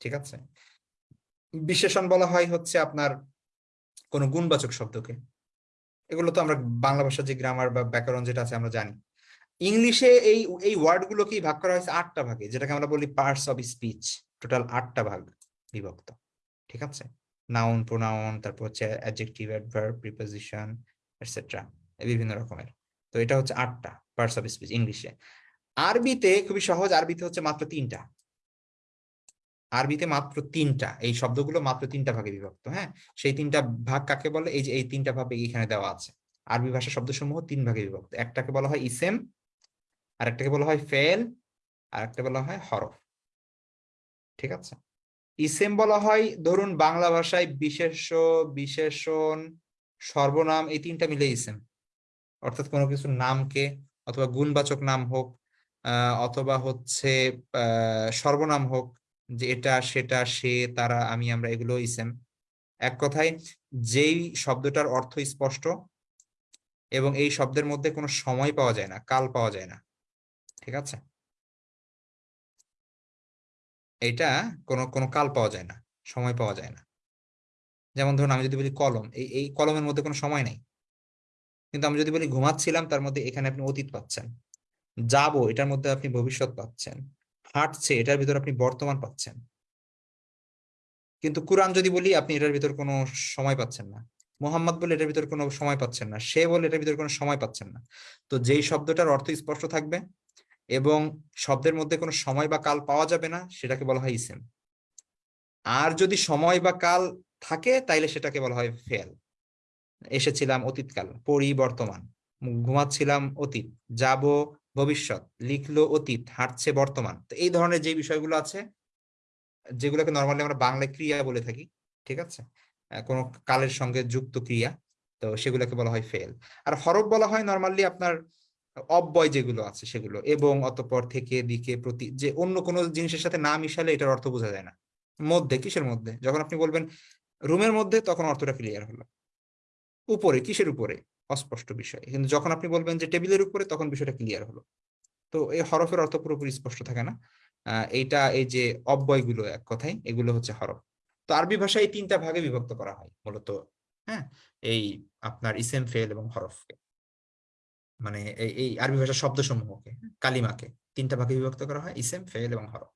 ঠিক আছে? বিশেষণ বলা হয় হচ্ছে আপনার কোন গুণবাচক শব্দকে। এগুলো তো আমরা বাংলা ভাষার যে গ্রামার বা ব্যাকরণ যেটা আছে আমরা জানি। ইংলিশে এই এই ওয়ার্ড গুলোকেই ভাগ করা হয়েছে আটটা ভাগে, যেটাকে আমরা বলি পার্টস অফ স্পিচ টোটাল আটটা ভাগ বিভক্ত, ঠিক আছে? নাউন প্রোনাউন তারপর হচ্ছে অ্যাডজেক্টিভ অ্যাডভার্ব প্রিপোজিশন এটসেট্রা বিভিন্ন রকমের। তো এটা হচ্ছে আটটা পার্টস অফ স্পিচ ইংলিশে। আরবিতে খুবই সহজ, আরবিতে হচ্ছে মাত্র তিনটা। আরবিতে মাত্র তিনটা, এই শব্দগুলো মাত্র তিনটা ভাগে বিভক্ত হ্যাঁ? সেই তিনটা ভাগ কাকে বলে? এই যে, এই তিনটা ভাবে এখানে দেওয়া আছে। আরবি ভাষা শব্দসমূহ তিন ভাগে বিভক্ত, একটাকে বলা হয় ইসেম আরেকটাকে বলা হয় ফেল আর একটা বলা হয় হরফ। ঠিক আছে? ইসেম বলা হয়, ধরুন বাংলা ভাষায় বিশেষ্য, বিশেষণ, সর্বনাম, এই তিনটা মিলে ইসেম। অর্থাৎ কোনো কিছু নামকে, অথবা গুণবাচক নাম হোক অথবা হচ্ছে সর্বনাম হোক, যে এটা, সেটা, সে, তারা, আমি, আমরা, এগুলো ইসেম। এক কথায়, যেই শব্দটার অর্থ স্পষ্ট এবং এই শব্দের মধ্যে কোনো সময় পাওয়া যায় না, কাল পাওয়া যায় না। ঠিক আছে? এটা কোনো কোনো কাল পাওয়া যায় না, সময় পাওয়া যায় না। যেমন ধরুন আমি যদি বলি কলম, এই এই কলমের মধ্যে কোনো সময় নেই। কিন্তু আমি যদি বলি ঘুমাচ্ছিলাম, তার মধ্যে এখানে আপনি অতীত পাচ্ছেন। যাব, এটার মধ্যে আপনি ভবিষ্যৎ পাচ্ছেন। হাঁটছে, এটার ভিতর আপনি বর্তমান পাচ্ছেন। কিন্তু কোরআন যদি বলি, আপনি এটার ভিতর কোনো সময় পাচ্ছেন না। মোহাম্মদ বলে এটার ভিতর কোনো সময় পাচ্ছেন না। সে বলে এটার ভিতর কোনো সময় পাচ্ছেন না। তো যেই শব্দটার অর্থ স্পষ্ট থাকবে? এবং শব্দের মধ্যে কোনো সময় বা কাল পাওয়া যাবে না, সেটাকে বলা হয় ইসেম। আর যদি সময় বা কাল থাকে, তাইলে সেটাকে বলা হয় ফেল। এসেছিলাম অতীতকাল পরি বর্তমান ঘুমাচ্ছিলাম অতীত, যাব ভবিষ্যৎ, লিখলো অতীত, হাঁটছে বর্তমান। তো এই ধরনের যে বিষয়গুলো আছে, যেগুলোকে নর্মালি আমরা বাংলায় ক্রিয়া বলে থাকি, ঠিক আছে? কোনো কালের সঙ্গে যুক্ত ক্রিয়া, তো সেগুলোকে বলা হয় ফেল। আর হরফ বলা হয় নর্মালি আপনার অব্যয় যেগুলো আছে সেগুলো এবং অতঃপর থেকে দিকে প্রতি, যে অন্য কোনো জিনিসের সাথে না মিশালে এটার অর্থ বোঝা যায় না। মধ্যে, কিসের মধ্যে? যখন আপনি বলবেন রুমের মধ্যে, তখন অর্থটা ক্লিয়ার হলো। উপরে, কিসের উপরে? অস্পষ্ট বিষয়। কিন্তু যখন আপনি বলবেন যে টেবিলের উপরে, তখন বিষয়টা ক্লিয়ার হলো। তো এই হরফের অর্থ পুরোপুরি স্পষ্ট থাকে না। এইটা, এই যে অব্যয়গুলো এক কথায়, এগুলো হচ্ছে হরফ। তো আরবি ভাষায় এই তিনটা ভাগে বিভক্ত করা হয়, মূলত হ্যাঁ? এই আপনার ইসেম ফেল এবং হরফকে। মানে এই আরবি ভাষার শব্দসমূহকে, কালিমাকে, তিনটা ভাগে বিভক্ত করা হয়, ইসেম ফেল এবং হরফ।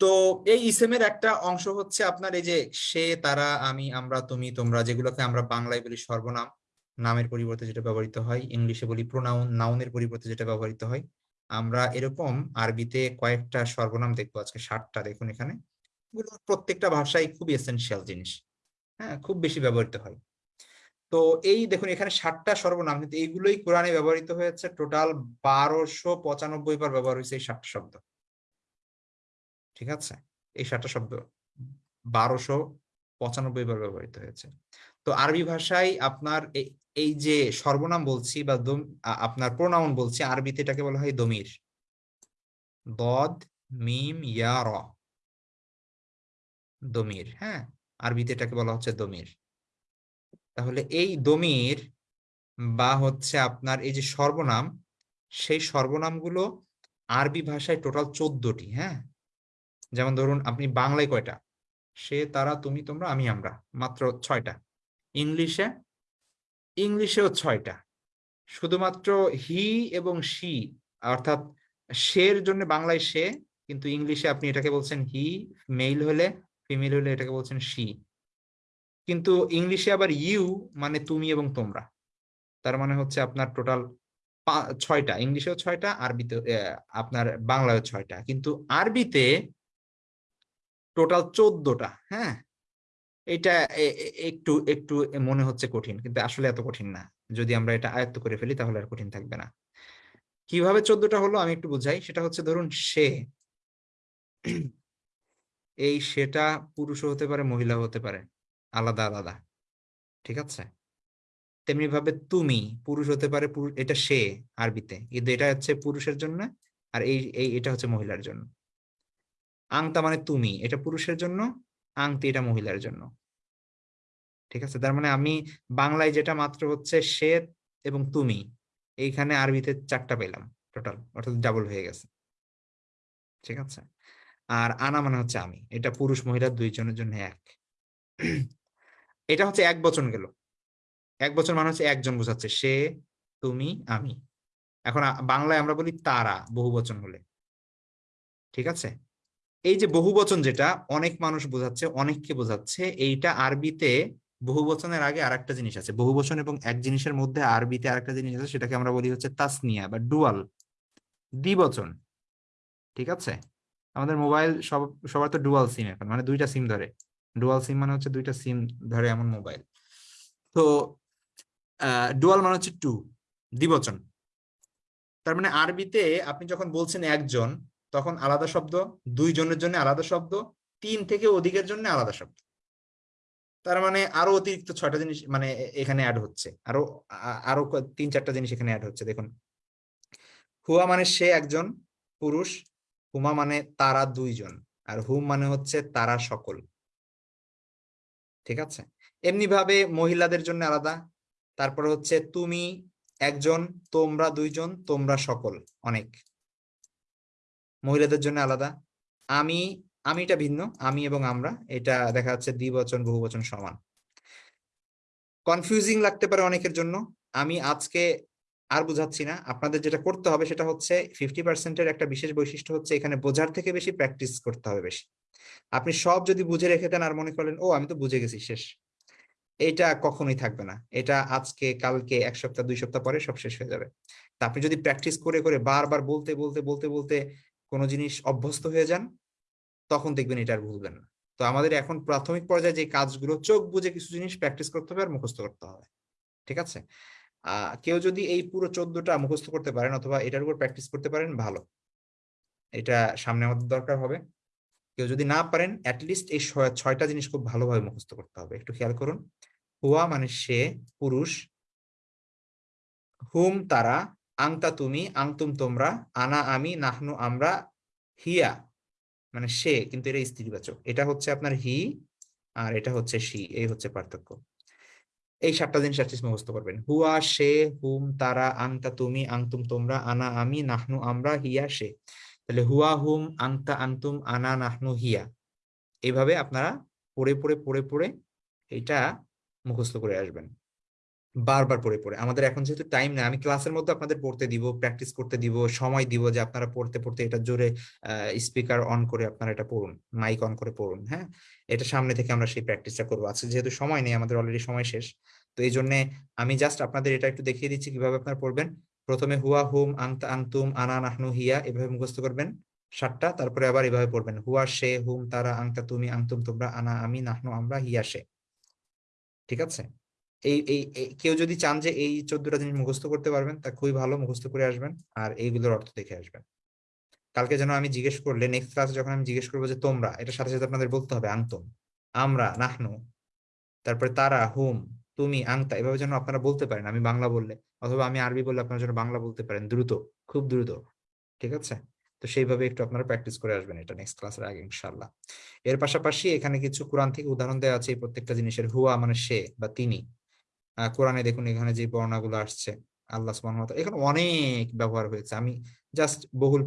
তো এই ইসেমের একটা অংশ হচ্ছে আপনার এই যে, সে, তারা, আমি, আমরা, তুমি, তোমরা, যেগুলোকে আমরা বাংলায় বলি সর্বনাম, নামের পরিবর্তে যেটা ব্যবহৃত হয়, ইংলিশে বলি প্রোনাউন নাউনের পরিবর্তে যেটা ব্যবহৃত হয়। আমরা এরকম আরবিতে কয়েকটা সর্বনাম দেখব আজকে ষাটটা দেখুন এখানে। প্রত্যেকটা ভাষায় খুব এসেনশিয়াল জিনিস। হ্যাঁ খুব বেশি ব্যবহৃত হয়। তো এই দেখুন, এখানে ষাটটা সর্বনাম, কিন্তু এইগুলোই কোরআনে ব্যবহৃত হয়েছে। টোটাল বারোশো পঁচানব্বই বার ব্যবহার হয়েছে এই ষাটটা শব্দ। ঠিক আছে? এই ষাটটা শব্দ বারোশো পঁচানব্বই বার ব্যবহৃত হয়েছে। তো আরবি ভাষায় আপনার এই- যে সর্বনাম বলছি বা আপনার প্রোনাউন বলছি, আরবিতে এটাকে বলা হয় দমির। দদ, মিম, ইয়া, র। দমির হ্যাঁ? আরবিতে এটাকে বলা হচ্ছে দমির। তাহলে এই দমির বা হচ্ছে আপনার এই যে সর্বনাম, সেই সর্বনামগুলো আরবি ভাষায় টোটাল চোদ্দটি হ্যাঁ? যেমন ধরুন আপনি বাংলায় কয়টা? সে, তারা, তুমি, তোমরা, আমি, আমরা, মাত্র ছয়টা। ইংলিশে, ইংলিশেও ছয়টা। শুধুমাত্র হি এবং শি, অর্থাৎ সের জন্য বাংলায় সে, কিন্তু ইংলিশে আপনি এটাকে বলছেন হি, মেইল হলে ফিমেল হলে এটাকে বলছেন শি। কিন্তু ইংলিশে আবার ইউ মানে তুমি এবং তোমরা। তার মানে হচ্ছে আপনার টোটাল ছয়টা, ইংলিশেও ছয়টা, আরবিতে আপনার বাংলায় ছয়টা। কিন্তু আরবিতে টোটাল চোদ্দটা হ্যাঁ? এটা একটু একটু মনে হচ্ছে কঠিন, কিন্তু আসলে এত কঠিন না। যদি আমরা এটা আয়ত্ত করে ফেলি, তাহলে আর কঠিন থাকবে না। কীভাবে চোদ্দটা হলো আমি একটু বুঝাই। সেটা হচ্ছে ধরুন, সে। এই সেটা পুরুষও হতে পারে, মহিলাও হতে পারে। আলাদা আলাদা। ঠিক আছে? তেমনি ভাবে তুমি পুরুষ হতে পারে এটা সে আরবিতে। কিন্তু এটা হচ্ছে পুরুষের জন্য আর এই এই, এটা হচ্ছে মহিলার জন্য। আংতা মানে তুমি, এটা পুরুষের জন্য আংতি এটা মহিলার জন্য। ঠিক আছে? তার মানে আমি বাংলায় যেটা মাত্র হচ্ছে সে এবং তুমি, এইখানে আরবিতে চারটা পেলাম টোটাল অর্থাৎ ডাবল হয়ে গেছে। ঠিক আছে? আর আনা মানে হচ্ছে আমি, এটা পুরুষ, মহিলা দুইজনের জন্য এক। এটা হচ্ছে এক বচন গেল। এক বছর মানে হচ্ছে একজন বোঝাচ্ছে, সে, তুমি, আমি। এখন বাংলায় আমরা বলি তারা, বহু বচন হলে ঠিক আছে? এই যে বহু বচন যেটা, অনেক মানুষ বোঝাচ্ছে, অনেককে বোঝাচ্ছে, এইটা আরবিতে বহু বচনের আগে আরেকটা জিনিস আছে। বহু বচন এবং এক জিনিসের মধ্যে আরবিতে আরেকটা জিনিস আছে, সেটাকে আমরা বলি হচ্ছে তাসনিয়া বা ডুয়াল। দ্বিবচন। ঠিক আছে? আমাদের মোবাইল সব, সবার তো ডুয়াল সিম এখন মানে দুইটা সিম ধরে। ডুয়াল সিম মানে হচ্ছে দুইটা সিম ধরে এমন মোবাইল তো ডুয়াল মানে হচ্ছে টু দ্বিবচন। তার মানে আরবিতে আপনি যখন বলছেন একজন, তখন আলাদা শব্দ, দুইজনের জন্য আলাদা শব্দ, তিন থেকে অধিকের জন্য আলাদা শব্দ। তার মানে আরও অতিরিক্ত ছয়টা জিনিস মানে এখানে অ্যাড হচ্ছে। আরও আরও তিন চারটা জিনিস এখানে অ্যাড হচ্ছে। দেখুন, হুয়া মানে সে একজন, পুরুষ, হুমা মানে তারা দুইজন, আর হুম মানে হচ্ছে তারা সকল। ঠিক আছে? এমনি ভাবে মহিলাদের জন্য আলাদা। তারপর হচ্ছে তুমি একজন, তোমরা দুইজন, তোমরা সকল অনেক। মহিলাদের জন্য আলাদা। আমি আমিটা ভিন্ন, আমি এবং আমরা, এটা দেখা যাচ্ছে দ্বিবচন, বহুবচন সমান। কনফিউজিং লাগতে পারে অনেকের জন্য। আমি আজকে আর বুঝাচ্ছি না। আপনাদের যেটা করতে হবে সেটা হচ্ছে ফিফটি পার্সেন্টের একটা বিশেষ বৈশিষ্ট্য হচ্ছে এখানে বোঝার থেকে বেশি প্র্যাকটিস করতে হবে বেশি। আপনি সব যদি বুঝে রেখে দেন আর মনে করেন, ও, আমি তো বুঝে গেছি, শেষ। এটা কখনোই থাকবে না। এটা আজকে, কালকে, এক সপ্তাহ, দুই সপ্তাহ পরে সব শেষ হয়ে যাবে। তা আপনি যদি প্র্যাকটিস করে করে বারবার বলতে বলতে বলতে বলতে কোনো জিনিস অভ্যস্ত হয়ে যান, তখন দেখবেন এটা আর ভুলবেন না। তো আমাদের এখন প্রাথমিক পর্যায়ে যে কাজগুলো, চোখ বুঝে কিছু জিনিস প্র্যাকটিস করতে হবে আর মুখস্থ করতে হবে। ঠিক আছে? কেউ যদি এই পুরো চোদ্দটা মুখস্থ করতে পারেন অথবা এটার উপর প্র্যাকটিস করতে পারেন, ভালো। এটা সামনে আমাদের দরকার হবে। কেউ যদি না পারেন অ্যাটলিস্ট এই ছয়টা জিনিস খুব ভালোভাবে মুখস্থ করতে হবে। একটু খেয়াল করুন। হুয়া মানে সে, পুরুষ। হুম তারা, আংতা তুমি, আংতুম তোমরা, আনা আমি, নাহনু আমরা, হিয়া মানে সে, কিন্তু এটা স্ত্রীবাচক। এটা হচ্ছে আপনার হি আর এটা হচ্ছে সি এই হচ্ছে পার্থক্য। এই সাতটা জিনিস অ্যাটলিস্ট মুখস্থ করবেন। হুয়া, সে, হুম, তারা আংতা তুমি আংতুম তোমরা, আনা, আমি, নাহনু, আমরা, হিয়া, সে। তাহলে হুয়া, হুম আংতা আংতুম আনা, নাহনু, হিয়া। এইভাবে আপনারা পড়ে পড়ে পড়ে পড়ে এটা মুখস্থ করে আসবেন। বারবার পড়ে পড়ে। আমাদের এখন যেহেতু টাইম নেই, আমি ক্লাসের মধ্যে আপনাদের পড়তে দিব প্র্যাকটিস করতে দিব, সময় দিব যে আপনারা পড়তে পড়তে এটা জোরে স্পিকার অন করে আপনারা এটা পড়ুন মাইক অন করে পড়ুন হ্যাঁ? এটা সামনে থেকে আমরা সেই প্র্যাকটিসটা করব। আজকে যেহেতু সময় নেই, আমাদের অলরেডি সময় শেষ, তো এই জন্য আমি জাস্ট আপনাদের এটা একটু দেখিয়ে দিচ্ছি কীভাবে আপনারা পড়বেন। প্রথমে হুয়া, হুম আংতা আংতুম আনা, নাহনু, হিয়া এভাবে মুখস্থ করবেন, সাতটা, তারপরে আবার এভাবে পড়বেন, হুয়া, সে, হুম, তারা, আংতা, তুমি, আংতুম, তোমরা, আনা, আমি, নাহনু, আমরা, হিয়া, সে। ঠিক আছে? এই এই কেউ যদি চান যে এই চোদ্দটা জিনিস মুখস্থ করতে পারবেন, তা খুবই ভালো, মুখস্থ করে আসবেন আর এইগুলোর অর্থ দেখে আসবেন। কালকে যেন আমি জিজ্ঞেস করলে নেক্সট ক্লাসে যখন আমি জিজ্ঞেস করব যে তোমরা, এটার সাথে সাথে আপনাদের বলতে হবে আংতুম আমরা, নাহনু, তারপরে তারা, হুম, তুমি, আংতা, এভাবে যেন আপনারা বলতে পারেন, আমি বাংলা বললে, অথবা আমি আরবি বললে আপনারা যেন বাংলা বলতে পারেন, দ্রুত, খুব দ্রুত, ঠিক আছে? তো সেইভাবে একটু আপনারা প্র্যাকটিস করে আসবেন এটা নেক্সট ক্লাসের আগে ইনশাল্লাহ এর পাশাপাশি এখানে কিছু কোরআন থেকে উদাহরণ দেওয়া আছে, এই প্রত্যেকটা জিনিসের, হুয়া মানে সে বা তিনি। কোরআনে দেখুন এখানে যে বর্ণাগুলো আসছে, আল্লাহ সুবহানাহু এখানে অনেক ব্যবহার হয়েছে। আমি জাস্ট বহুল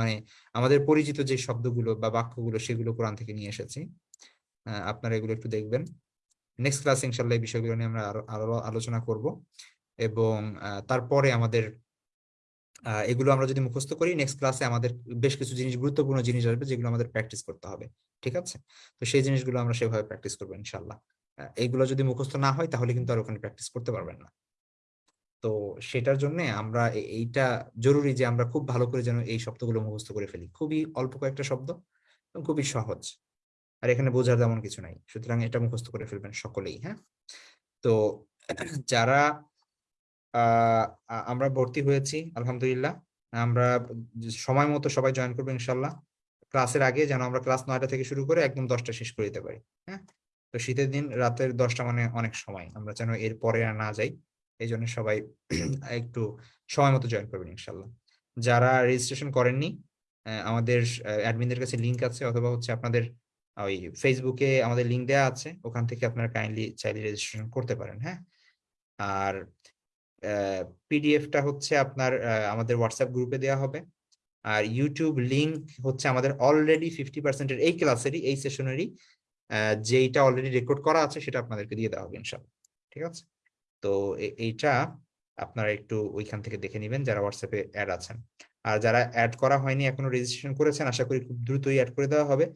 মানে আমাদের পরিচিত যে শব্দগুলো বা বাক্যগুলো সেগুলো কোরআন থেকে নিয়ে এসেছি। আপনারা এগুলো একটু দেখবেন। নেক্সট ক্লাস ইনশাল্লাহ এই বিষয়গুলো নিয়ে আমরা আরও আলোচনা করব। এবং তারপরে আমাদের এগুলো আমরা যদি মুখস্থ করি নেক্সট ক্লাসে আমাদের বেশ কিছু জিনিস, গুরুত্বপূর্ণ জিনিস আসবে যেগুলো আমাদের প্র্যাকটিস করতে হবে। ঠিক আছে? তো সেই জিনিসগুলো আমরা সেভাবে প্র্যাকটিস করব ইনশাল্লাহ এইগুলো যদি মুখস্থ না হয়, তাহলে কিন্তু আর ওখানে প্র্যাকটিস করতে পারবেন না। তো সেটার জন্য আমরা এইটা জরুরি যে আমরা খুব ভালো করে যেন এই শব্দগুলো মুখস্থ করে ফেলি। খুবই অল্প কয়েকটা শব্দ এবং খুবই সহজ। আর এখানে বোঝার তেমন কিছু নাই। সুতরাং এটা মুখস্থ করে ফেলবেন সকলেই হ্যাঁ? তো যারা আমরা ভর্তি হয়েছি, আলহামদুলিল্লাহ। আমরা সময় মতো সবাই জয়েন করব ইনশাল্লাহ। ক্লাসের আগে যেন আমরা ক্লাস নয়টা থেকে শুরু করে একদম দশটা শেষ করে দিতে পারি হ্যাঁ? তো শীতের দিন রাতের দশটা মানে অনেক সময়। আমরা যেন এর পরে আর না যাই। এই জন্য সবাই একটু সময় মতো জয়েন করবেন ইনশাল্লাহ। যারা রেজিস্ট্রেশন করেননি আমাদের অ্যাডমিনদের কাছে লিংক আছে অথবা হচ্ছে আপনাদের ওই ফেসবুকে আমাদের লিঙ্ক দেওয়া আছে, ওখান থেকে আপনারা কাইন্ডলি চাইলে রেজিস্ট্রেশন করতে পারেন হ্যাঁ? আর পিডিএফটা হচ্ছে আপনার আমাদের হোয়াটসঅ্যাপ গ্রুপে দেওয়া হবে। আর ইউটিউব লিঙ্ক হচ্ছে আমাদের অলরেডি ফিফটি পার্সেন্টের এই ক্লাসেরই এই সেশনেরই যেইটা অলরেডি রেকর্ড করা আছে সেটা আপনাদেরকে দিয়ে দেওয়া হবে ইনশাল্লাহ ঠিক আছে? তো এইটা আপনারা একটু ওইখান থেকে দেখে নেবেন যারা হোয়াটসঅ্যাপে অ্যাড আছেন। আর যারা অ্যাড করা হয়নি এখনও রেজিস্ট্রেশন করেছেন আশা করি খুব দ্রুতই অ্যাড করে দেওয়া হবে।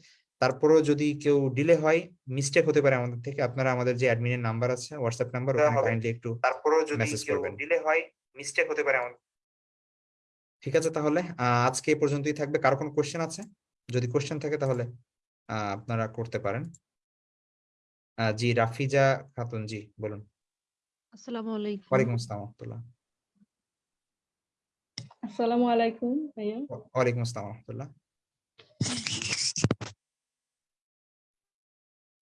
তারপরেও যদি কেউ ডিলে হয় মিস্টেক হতে পারে আমাদের থেকে। আপনারা আমাদের যে অ্যাডমিনের নাম্বার আছে হোয়াটসঅ্যাপ নাম্বার ওখানে কাইন্ডলি একটু তারপরেও যদি কেউ ডিলে হয় মিস্টেক হতে পারে আমাদের ঠিক আছে তাহলে আজকে এ পর্যন্তই থাকবে। কারও কোনো কোশ্চেন আছে? যদি কোশ্চেন থাকে তাহলে। আপনারা করতে পারেন। জি রাফিজা খাতুন জি বলুন।
আসসালামু আলাইকুম।
ওয়ালাইকুম আসসালাম রহমতুল্লাহ।
আসসালামু আলাইকুম ভাইয়া।
ওয়ালাইকুম আসসালাম রহমতুল্লাহ।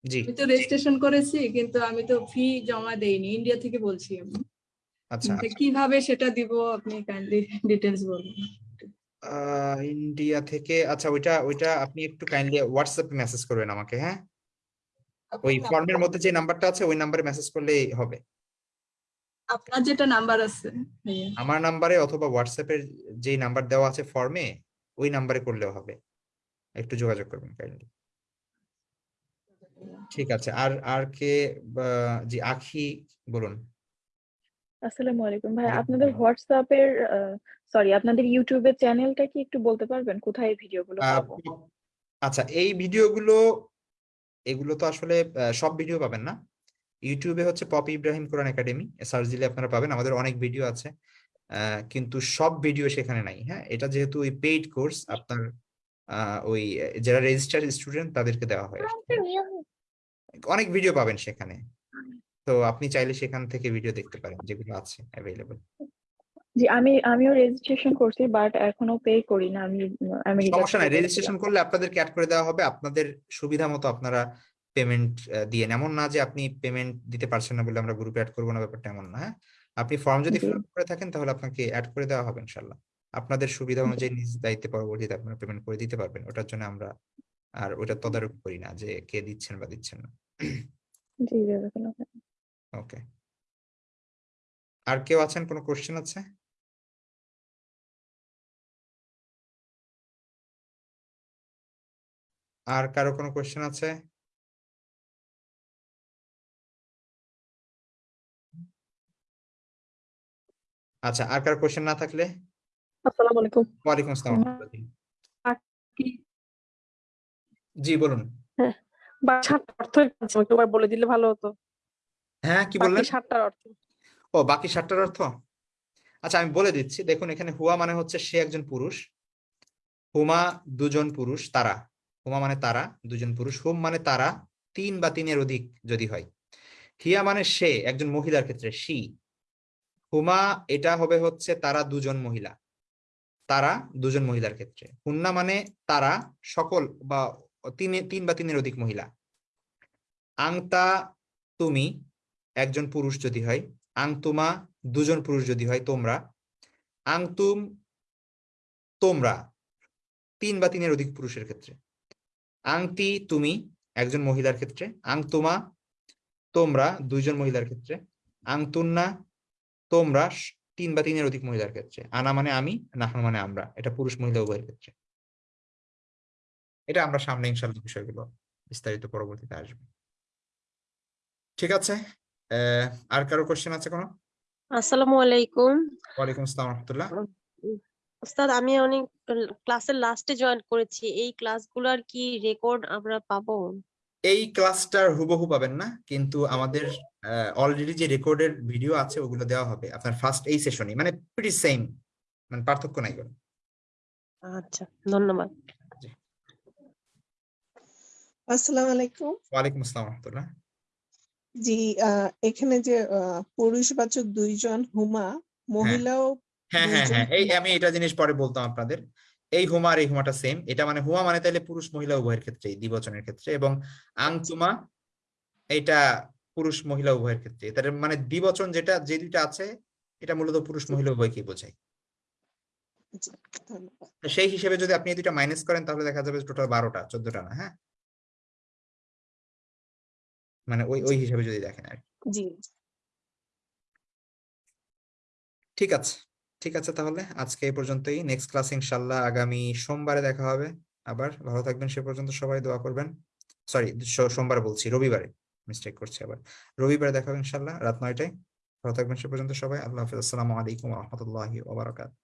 জি।
আমি তো রেজিস্ট্রেশন করেছি কিন্তু আমি তো ফি জমা দেইনি। ইন্ডিয়া থেকে বলছি আমি।
আচ্ছা
কীভাবে সেটা দিব? আপনি কাইন্ডলি ডিটেলস বলুন।
ইন্ডিয়া থেকে আচ্ছা ওইটা ওইটা আপনি একটু কাইন্ডলি হোয়াটসঅ্যাপে মেসেজ করবেন আমাকে হ্যাঁ? ওই ফর্মের মধ্যে যে নাম্বারটা আছে ওই নাম্বারে মেসেজ করলেই হবে।
আপনার যেটা নাম্বার আছে ভাইয়া।
আমার নাম্বারে অথবা হোয়াটসঅ্যাপের যেই নাম্বার দেওয়া আছে ফর্মে ওই নাম্বারে করলেও হবে। একটু যোগাযোগ করবেন কাইন্ডলি ঠিক আছে আর আর কে জি আখি বলুন।
আসসালামু আলাইকুম ভাই আপনাদের। হোয়াটসঅ্যাপের সরি আপনাদের ইউটিউবের চ্যানেলটা কি একটু বলতে পারবেন? কোথায় এই ভিডিওগুলো পাবো?
আচ্ছা এই ভিডিওগুলো এগুলো তো আসলে সব ভিডিও পাবেন না? ইউটিউবে হচ্ছে Popy Ibrahim Quran academy search দিলে আপনারা পাবেন আমাদের অনেক ভিডিও আছে। কিন্তু সব ভিডিও সেখানে নাই হ্যাঁ? এটা যেহেতু ওই পেইড কোর্স আপনার ওই যারা রেজিস্টার স্টুডেন্ট তাদেরকে দেওয়া হয় অনেক ভিডিও পাবেন সেখানে। তো আপনি চাইলে সেখান থেকে ভিডিও দেখতে পারেন যেগুলো আছে অ্যাভেলেবল
জি আমি আমিও রেজিস্ট্রেশন করছি বাট এখনও পে করি না আমি আমেরিকা
সমস্যা নাই রেজিস্ট্রেশন করলে আপনাদেরকে অ্যাড করে দেওয়া হবে আপনাদের সুবিধা মতো আপনারা পেমেন্ট দিয়ে এমন না যে আপনি পেমেন্ট দিতে পারছেন না বলে আমরা গ্রুপে অ্যাড করব না ব্যাপারটা এমন না হ্যাঁ? আপনি ফর্ম যদি। ফিল করে থাকেন তাহলে আপনাকে অ্যাড করে দেওয়া হবে ইনশাল্লাহ আপনাদের সুবিধা অনুযায়ী নিজ দায়িত্বে পরবর্তীতে আপনারা পেমেন্ট করে দিতে পারবেন ওটার জন্য আমরা আর ওটা তদারক করি না যে কে দিচ্ছেন বা দিচ্ছেন না।
জি
ওকে আর কেউ আছেন? কোনো কোশ্চেন আছে? আর কারও কোনো কোয়েশ্চেন আছে? আচ্ছা আর কারও কোশ্চেন না থাকলে?
আসসালামু আলাইকুম।
ওয়ালাইকুম আসসালাম জি বলুন।
সাতটা অর্থ একবার বলে দিলে ভালো হতো।
হ্যাঁ কি বললেন?
সাতটার অর্থ।
ও বাকি সাতটার অর্থ? আচ্ছা আমি বলে দিচ্ছি। দেখুন এখানে হুয়া মানে হচ্ছে সে একজন পুরুষ। হুমা দুজন পুরুষ তারা। হুমা মানে তারা দুজন পুরুষ। হুম মানে তারা, তিন বা তিনের অধিক যদি হয়। হিয়া মানে সে, একজন মহিলার ক্ষেত্রে, সি। হুমা, এটা হবে হচ্ছে তারা দুজন মহিলা। তারা দুজন মহিলার ক্ষেত্রে। হুন্না মানে তারা সকল বা তিনে, তিন বা তিনের অধিক মহিলা। আংতা, তুমি, একজন পুরুষ যদি হয়। আংতুমা, দুজন পুরুষ যদি হয়, তোমরা। আংতুম, তোমরা। তিন বা তিনের অধিক পুরুষের ক্ষেত্রে। আংতি তুমি একজন মহিলার ক্ষেত্রে আংতুমা তোমরা দুইজন মহিলার ক্ষেত্রে আংতুন্না তোমরা তিন বা তিনের অধিক মহিলার ক্ষেত্রে। আনা মানে আমি নাহন মানে আমরা। এটা পুরুষ মহিলা উভয়ের ক্ষেত্রে। এটা আমরা সামনে ইনশাল্লাহ বিষয়গুলো বিস্তারিত পরবর্তীতে আসবে। ঠিক আছে? আর কারও কোশ্চেন আছে কোনো?
আসসালামু আলাইকুম।
ওয়ালাইকুম আসসালাম রহমতুল্লাহ।
ওস্তাদ আমি অনেক ক্লাসের লাস্টে জয়েন করেছি। এই ক্লাসগুলোর কি রেকর্ড আমরা পাবো?
এই ক্লাসটার হুবহু পাবেন না কিন্তু আমাদের অলরেডি যে রেকর্ডের ভিডিও আছে ওগুলো দেওয়া হবে আপনার ফার্স্ট এই সেশনে মানে প্রিটি সেম মানে পার্থক্য নাই কোনো।
আচ্ছা ধন্যবাদ।
আসসালামু আলাইকুম।
ওয়ালাইকুম আসসালাম রহমতুল্লাহ।
জি আহ, এখানে যে আহ, পুরুষবাচক দুইজন হুমা মহিলাও
হ্যাঁ হ্যাঁ হ্যাঁ। এই। আমি এটা জিনিস পরে বলতাম আপনাদের। এই হুমা আর এই হুমাটা সেম এটা মানে হুমা মানে তাহলে পুরুষ মহিলা উভয়ের ক্ষেত্রে দ্বিবচনের ক্ষেত্রে। এবং আংতুমা এটা পুরুষ মহিলা উভয়ের ক্ষেত্রে। তার মানে দ্বিবচন যেটা যে দুইটা আছে এটা মূলত পুরুষ মহিলা উভয়কেই বোঝায়। সেই হিসেবে যদি আপনি দুইটা মাইনাস করেন তাহলে দেখা যাবে টোটাল বারোটা চোদ্দটা না হ্যাঁ? মানে ওই ওই হিসেবে যদি দেখেন আর ঠিক আছে। ঠিক আছে তাহলে, আজকে এই পর্যন্তই। নেক্সট ক্লাস ইনশাল্লাহ আগামী সোমবারে দেখা হবে। আবার ভালো থাকবেন, সে পর্যন্ত সবাই দোয়া করবেন। সরি সোমবার বলছি, রবিবারে মিস্টেক করছি আবার। রবিবারে দেখা হবে ইনশাল্লাহ রাত নয়টায়। ভালো থাকবেন সে পর্যন্ত সবাই, আল্লাহ হাফিজ। আসসালামু আলাইকুম রহমতুল্লাহি ওবরাকাত